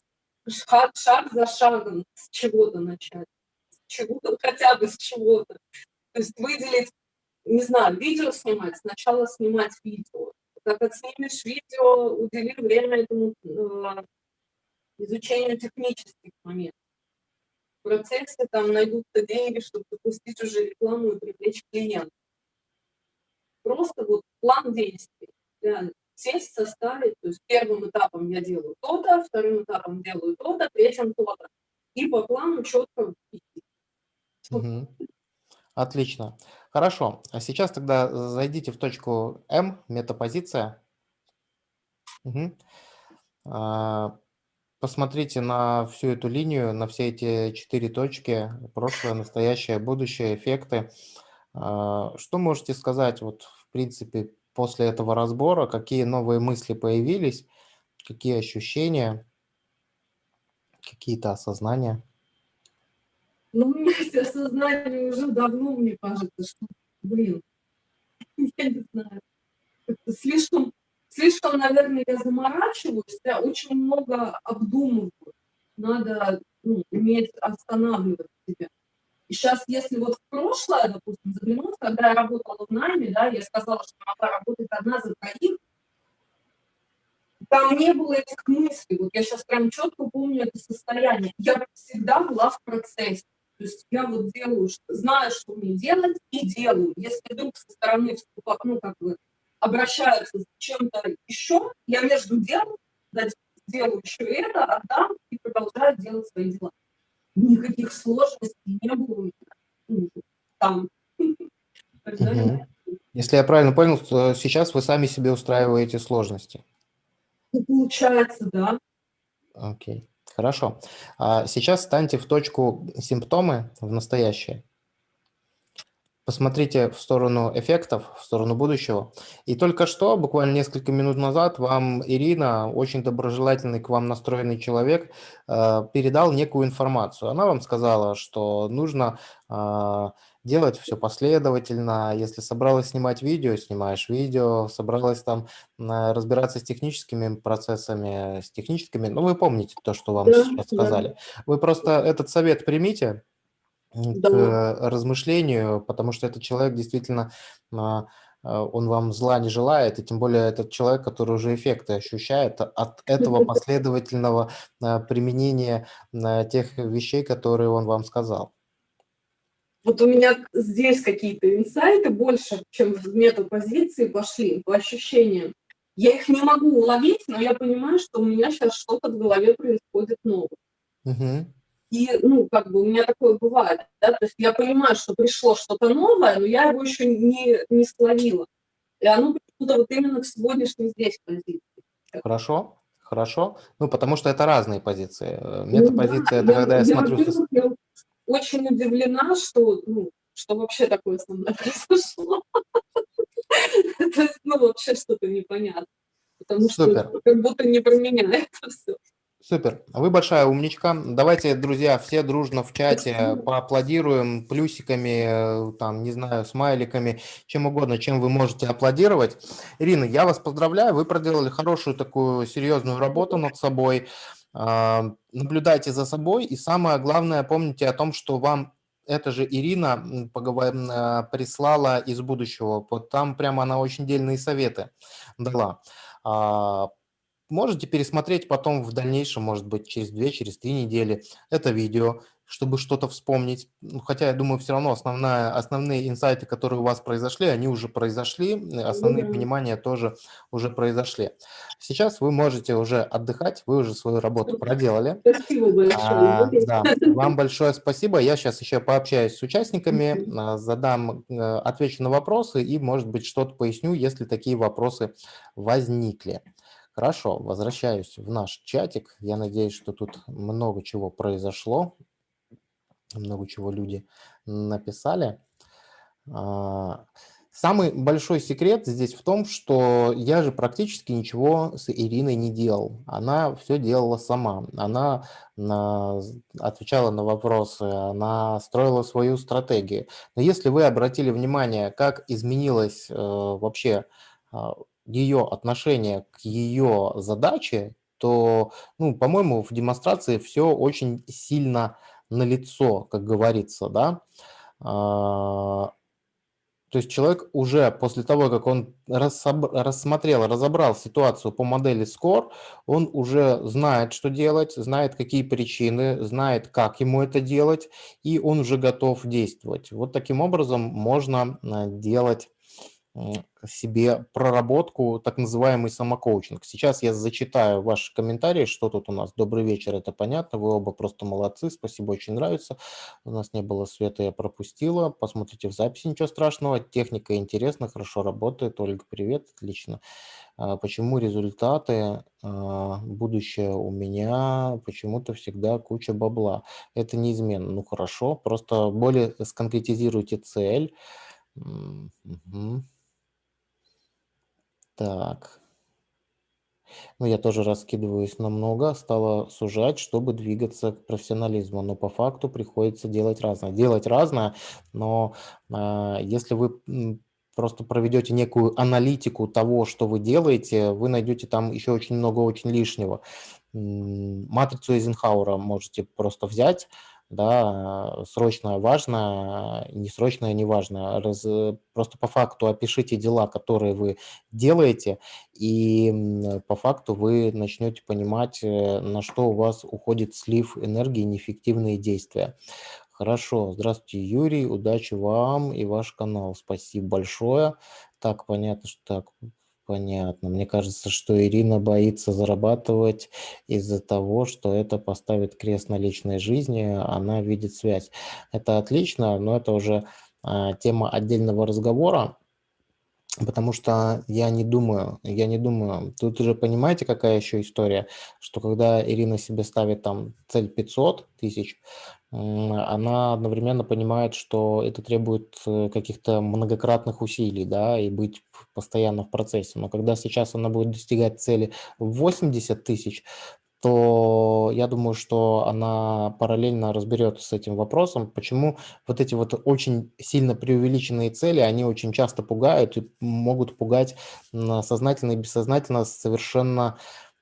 Шаг шаг за шагом с чего-то начать. С чего-то, хотя бы с чего-то. То есть выделить, не знаю, видео снимать, сначала снимать видео. Как отснимешь видео, удели время этому, э, изучению технических моментов. В процессе там найдутся деньги, чтобы запустить уже рекламу и привлечь клиентов. Просто вот план действий. Реально сесть, составить. То есть первым этапом я делаю то-то, вторым этапом делаю то-то, третьим то-то. И по плану чётко идти. Мгм. Отлично. Хорошо. А сейчас тогда зайдите в точку М, метапозиция. Мгм. Посмотрите на всю эту линию, на все эти 4 точки: прошлое, настоящее, будущее, эффекты. А, что можете сказать, вот, в принципе, после этого разбора? Какие новые мысли появились? Какие ощущения? Какие-то осознания? Ну, у меня есть осознание уже давно, мне кажется, что, блин, я не знаю, слишком слишком, наверное, я заморачиваюсь, я очень много обдумываю. Надо, ну, уметь останавливать себя. И щас, если вот в прошлое, допустим, заглянуть, когда я работала в найме, да, я сказала, что могла работать одна за троих. Там не было этих мыслей. Вот я щас прям чётко помню это состояние. Я всегда была в процессе. То есть я вот делаю, знаю, что мне делать, и делаю. Если вдруг со стороны вступа ну, как бы обращаются с чем-то ещё, я между делом, да, делаю ещё это, отдам и продолжаю делать свои дела. никаких сложностей не было у меня. Ну, там. Если я правильно понял, то сейчас вы сами себе устраиваете сложности. Ну, получается, да. Окей, хорошо. А сейчас станьте в точку симптомы в настоящее. Посмотрите в сторону эффектов, в сторону будущего. И только что, буквально несколько минут назад, вам Ирина, очень доброжелательный к вам настроенный человек, э, передал некую информацию. Она вам сказала, что нужно а, делать все последовательно. Если собралась снимать видео, снимаешь видео. Собралась там разбираться с техническими процессами, с техническими... Ну, вы помните то, что вам Да, сейчас да. сказали. Вы просто этот совет примите Да. к размышлению, потому что этот человек действительно, а, а, он вам зла не желает, и тем более этот человек, который уже эффекты ощущает от этого последовательного а, применения тех вещей, которые он вам сказал. Вот у меня здесь какие-то инсайты больше, чем в метапозиции пошли, по ощущениям. Я их не могу уловить, но я понимаю, что у меня сейчас что-то в голове происходит новое. Мгм. И, ну, как бы у меня такое бывает, да, то есть я понимаю, что пришло что-то новое, но я его еще не, не словила. И оно почему-то вот именно к сегодняшней здесь позиции. Хорошо, хорошо. Ну, потому что это разные позиции. Э, Ну Метапозиция- это да, когда я смотрю со во-первых, я очень удивлена, что, ну, что вообще такое со мной произошло. То есть, ну, вообще что-то непонятно. Потому что как будто не про меня это всё. Супер. Вы большая умничка. Давайте, друзья, все дружно в чате поаплодируем плюсиками, э, там, не знаю, смайликами, чем угодно, чем вы можете аплодировать. Ирина, я вас поздравляю, вы проделали хорошую такую серьезную работу над собой. А, Наблюдайте за собой и самое главное, помните о том, что вам эта же Ирина а, прислала из будущего. Вот там прямо она очень дельные советы дала. Можете пересмотреть потом в дальнейшем, может быть, через 2, через 3 недели это видео, чтобы что-то вспомнить. Ну, хотя, я думаю, все равно основная, основные инсайты, которые у вас произошли, они уже произошли, основные Ну да. понимания тоже уже произошли. Сейчас вы можете уже отдыхать, вы уже свою работу проделали. Спасибо большое, А, да, вам большое спасибо. Я сейчас еще пообщаюсь с участниками, Мгм. а, задам, э, отвечу на вопросы и, может быть, что-то поясню, если такие вопросы возникли. Хорошо, возвращаюсь в наш чатик. Я надеюсь, что тут много чего произошло, много чего люди написали. А, Самый большой секрет здесь в том, что я же практически ничего с Ириной не делал. Она все делала сама. Она на- отвечала на вопросы, она строила свою стратегию. Но если вы обратили внимание, как изменилось э, вообще ее отношение к ее задаче, то, ну, по-моему, в демонстрации все очень сильно налицо, как говорится, да. А, то есть человек уже после того, как он рассмотрел, разобрал ситуацию по модели SCORE, он уже знает, что делать, знает, какие причины, знает, как ему это делать, и он уже готов действовать. Вот таким образом можно э, делать себе проработку, так называемый самокоучинг. Сейчас я зачитаю ваши комментарии, что тут у нас. Добрый вечер, это понятно, вы оба просто молодцы, спасибо, очень нравится. У нас не было света, я пропустила. Посмотрите в записи, ничего страшного. Техника интересна, хорошо работает. Ольга, привет, отлично. А Почему результаты, а, будущее у меня, почему-то всегда куча бабла. Это неизменно. Ну хорошо, просто более сконкретизируйте цель. Мгм. Так. Ну, я тоже раскидываюсь на много, стала сужать, чтобы двигаться к профессионализму, но по факту приходится делать разное. Делать разное, но а, если вы просто проведете некую аналитику того, что вы делаете, вы найдете там еще очень много очень лишнего. Матрицу Эйзенхауэра можете просто взять, да, срочное важно, несрочное не важно. Раз, э, просто по факту опишите дела, которые вы делаете, и по факту вы начнете понимать, э, на что у вас уходит слив энергии, неэффективные действия. Хорошо. Здравствуйте, Юрий. Удачи вам и ваш канал. Спасибо большое. Так, понятно, что так. Понятно. Мне кажется, что Ирина боится зарабатывать из-за того, что это поставит крест на личной жизни, она видит связь. Это отлично, но это уже а, тема отдельного разговора. Потому что я не думаю, я не думаю, тут уже понимаете, какая еще история, что когда Ирина себе ставит там цель 500 тысяч, она одновременно понимает, что это требует э, каких-то многократных усилий, да, и быть постоянно в процессе. Но когда сейчас она будет достигать цели 80 тысяч, то я думаю, что она параллельно разберется с этим вопросом, почему вот эти вот очень сильно преувеличенные цели, они очень часто пугают и могут пугать сознательно и бессознательно совершенно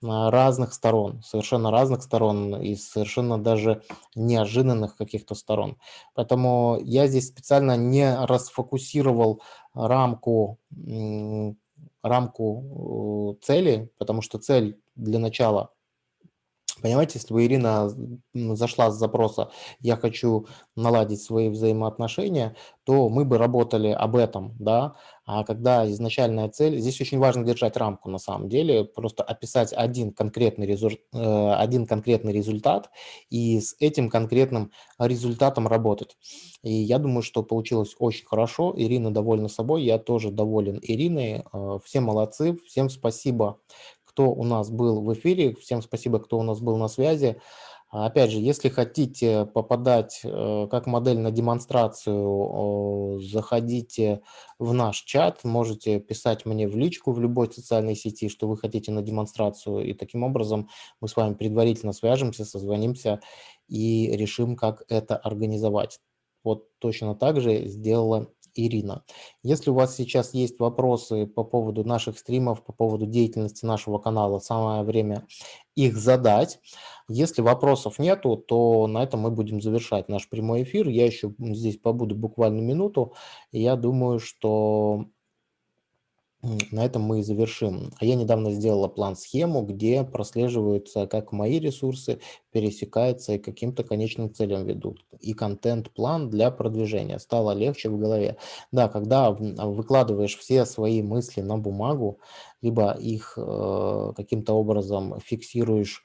разных сторон, совершенно разных сторон и совершенно даже неожиданных каких-то сторон. Поэтому я здесь специально не расфокусировал рамку, рамку э, цели, потому что цель для начала Понимаете, если бы Ирина зашла с запроса «я хочу наладить свои взаимоотношения», то мы бы работали об этом, да, а когда изначальная цель, здесь очень важно держать рамку на самом деле, просто описать один конкретный, результ, э, один конкретный результат и с этим конкретным результатом работать. И я думаю, что получилось очень хорошо, Ирина довольна собой, я тоже доволен Ириной, э, все молодцы, всем спасибо кто у нас был в эфире. Всем спасибо, кто у нас был на связи. Опять же, если хотите попадать э, как модель на демонстрацию, заходите в наш чат, можете писать мне в личку в любой социальной сети, что вы хотите на демонстрацию, и таким образом мы с вами предварительно свяжемся, созвонимся и решим, как это организовать. Вот точно так же сделала Ирина. Если у вас сейчас есть вопросы по поводу наших стримов, по поводу деятельности нашего канала, самое время их задать. Если вопросов нету, то на этом мы будем завершать наш прямой эфир. Я еще здесь побуду буквально минуту. Я думаю, что на этом мы и завершим. А я недавно сделала план-схему, где прослеживаются, как мои ресурсы пересекаются и каким-то конечным целям ведут. И контент-план для продвижения. Стало легче в голове. Да, когда выкладываешь все свои мысли на бумагу, либо их э, каким-то образом фиксируешь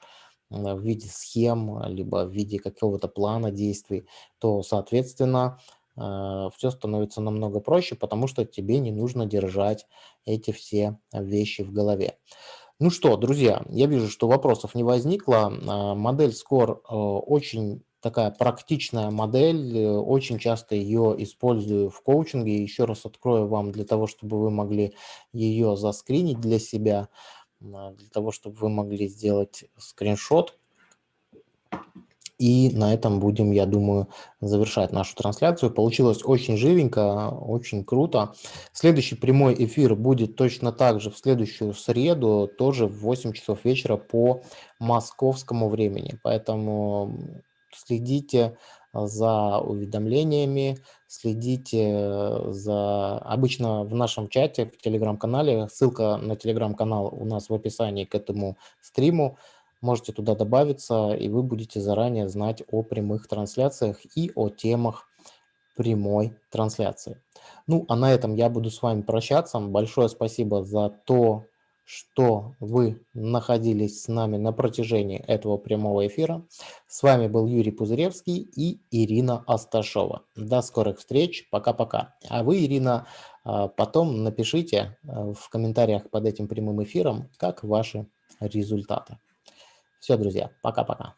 э, в виде схем, либо в виде какого-то плана действий, то, соответственно, все становится намного проще, потому что тебе не нужно держать эти все вещи в голове. Ну что, друзья, я вижу, что вопросов не возникло. А, модель Score э, очень такая практичная модель, э, очень часто ее использую в коучинге. Еще раз открою вам для того, чтобы вы могли ее заскринить для себя, для того, чтобы вы могли сделать скриншот и на этом будем, я думаю, завершать нашу трансляцию. Получилось очень живенько, очень круто. Следующий прямой эфир будет точно так же в следующую среду, тоже в 8 часов вечера по московскому времени. Поэтому следите за уведомлениями, следите за... Обычно в нашем чате, в телеграм-канале, ссылка на телеграм-канал у нас в описании к этому стриму, Можете туда добавиться, и вы будете заранее знать о прямых трансляциях и о темах прямой трансляции. Ну, а на этом я буду с вами прощаться. Большое спасибо за то, что вы находились с нами на протяжении этого прямого эфира. С вами был Юрий Пузыревский и Ирина Асташова. До скорых встреч. Пока-пока. А вы, Ирина, а, потом напишите а, в комментариях под этим прямым эфиром, как ваши результаты. Все, друзья, пока-пока.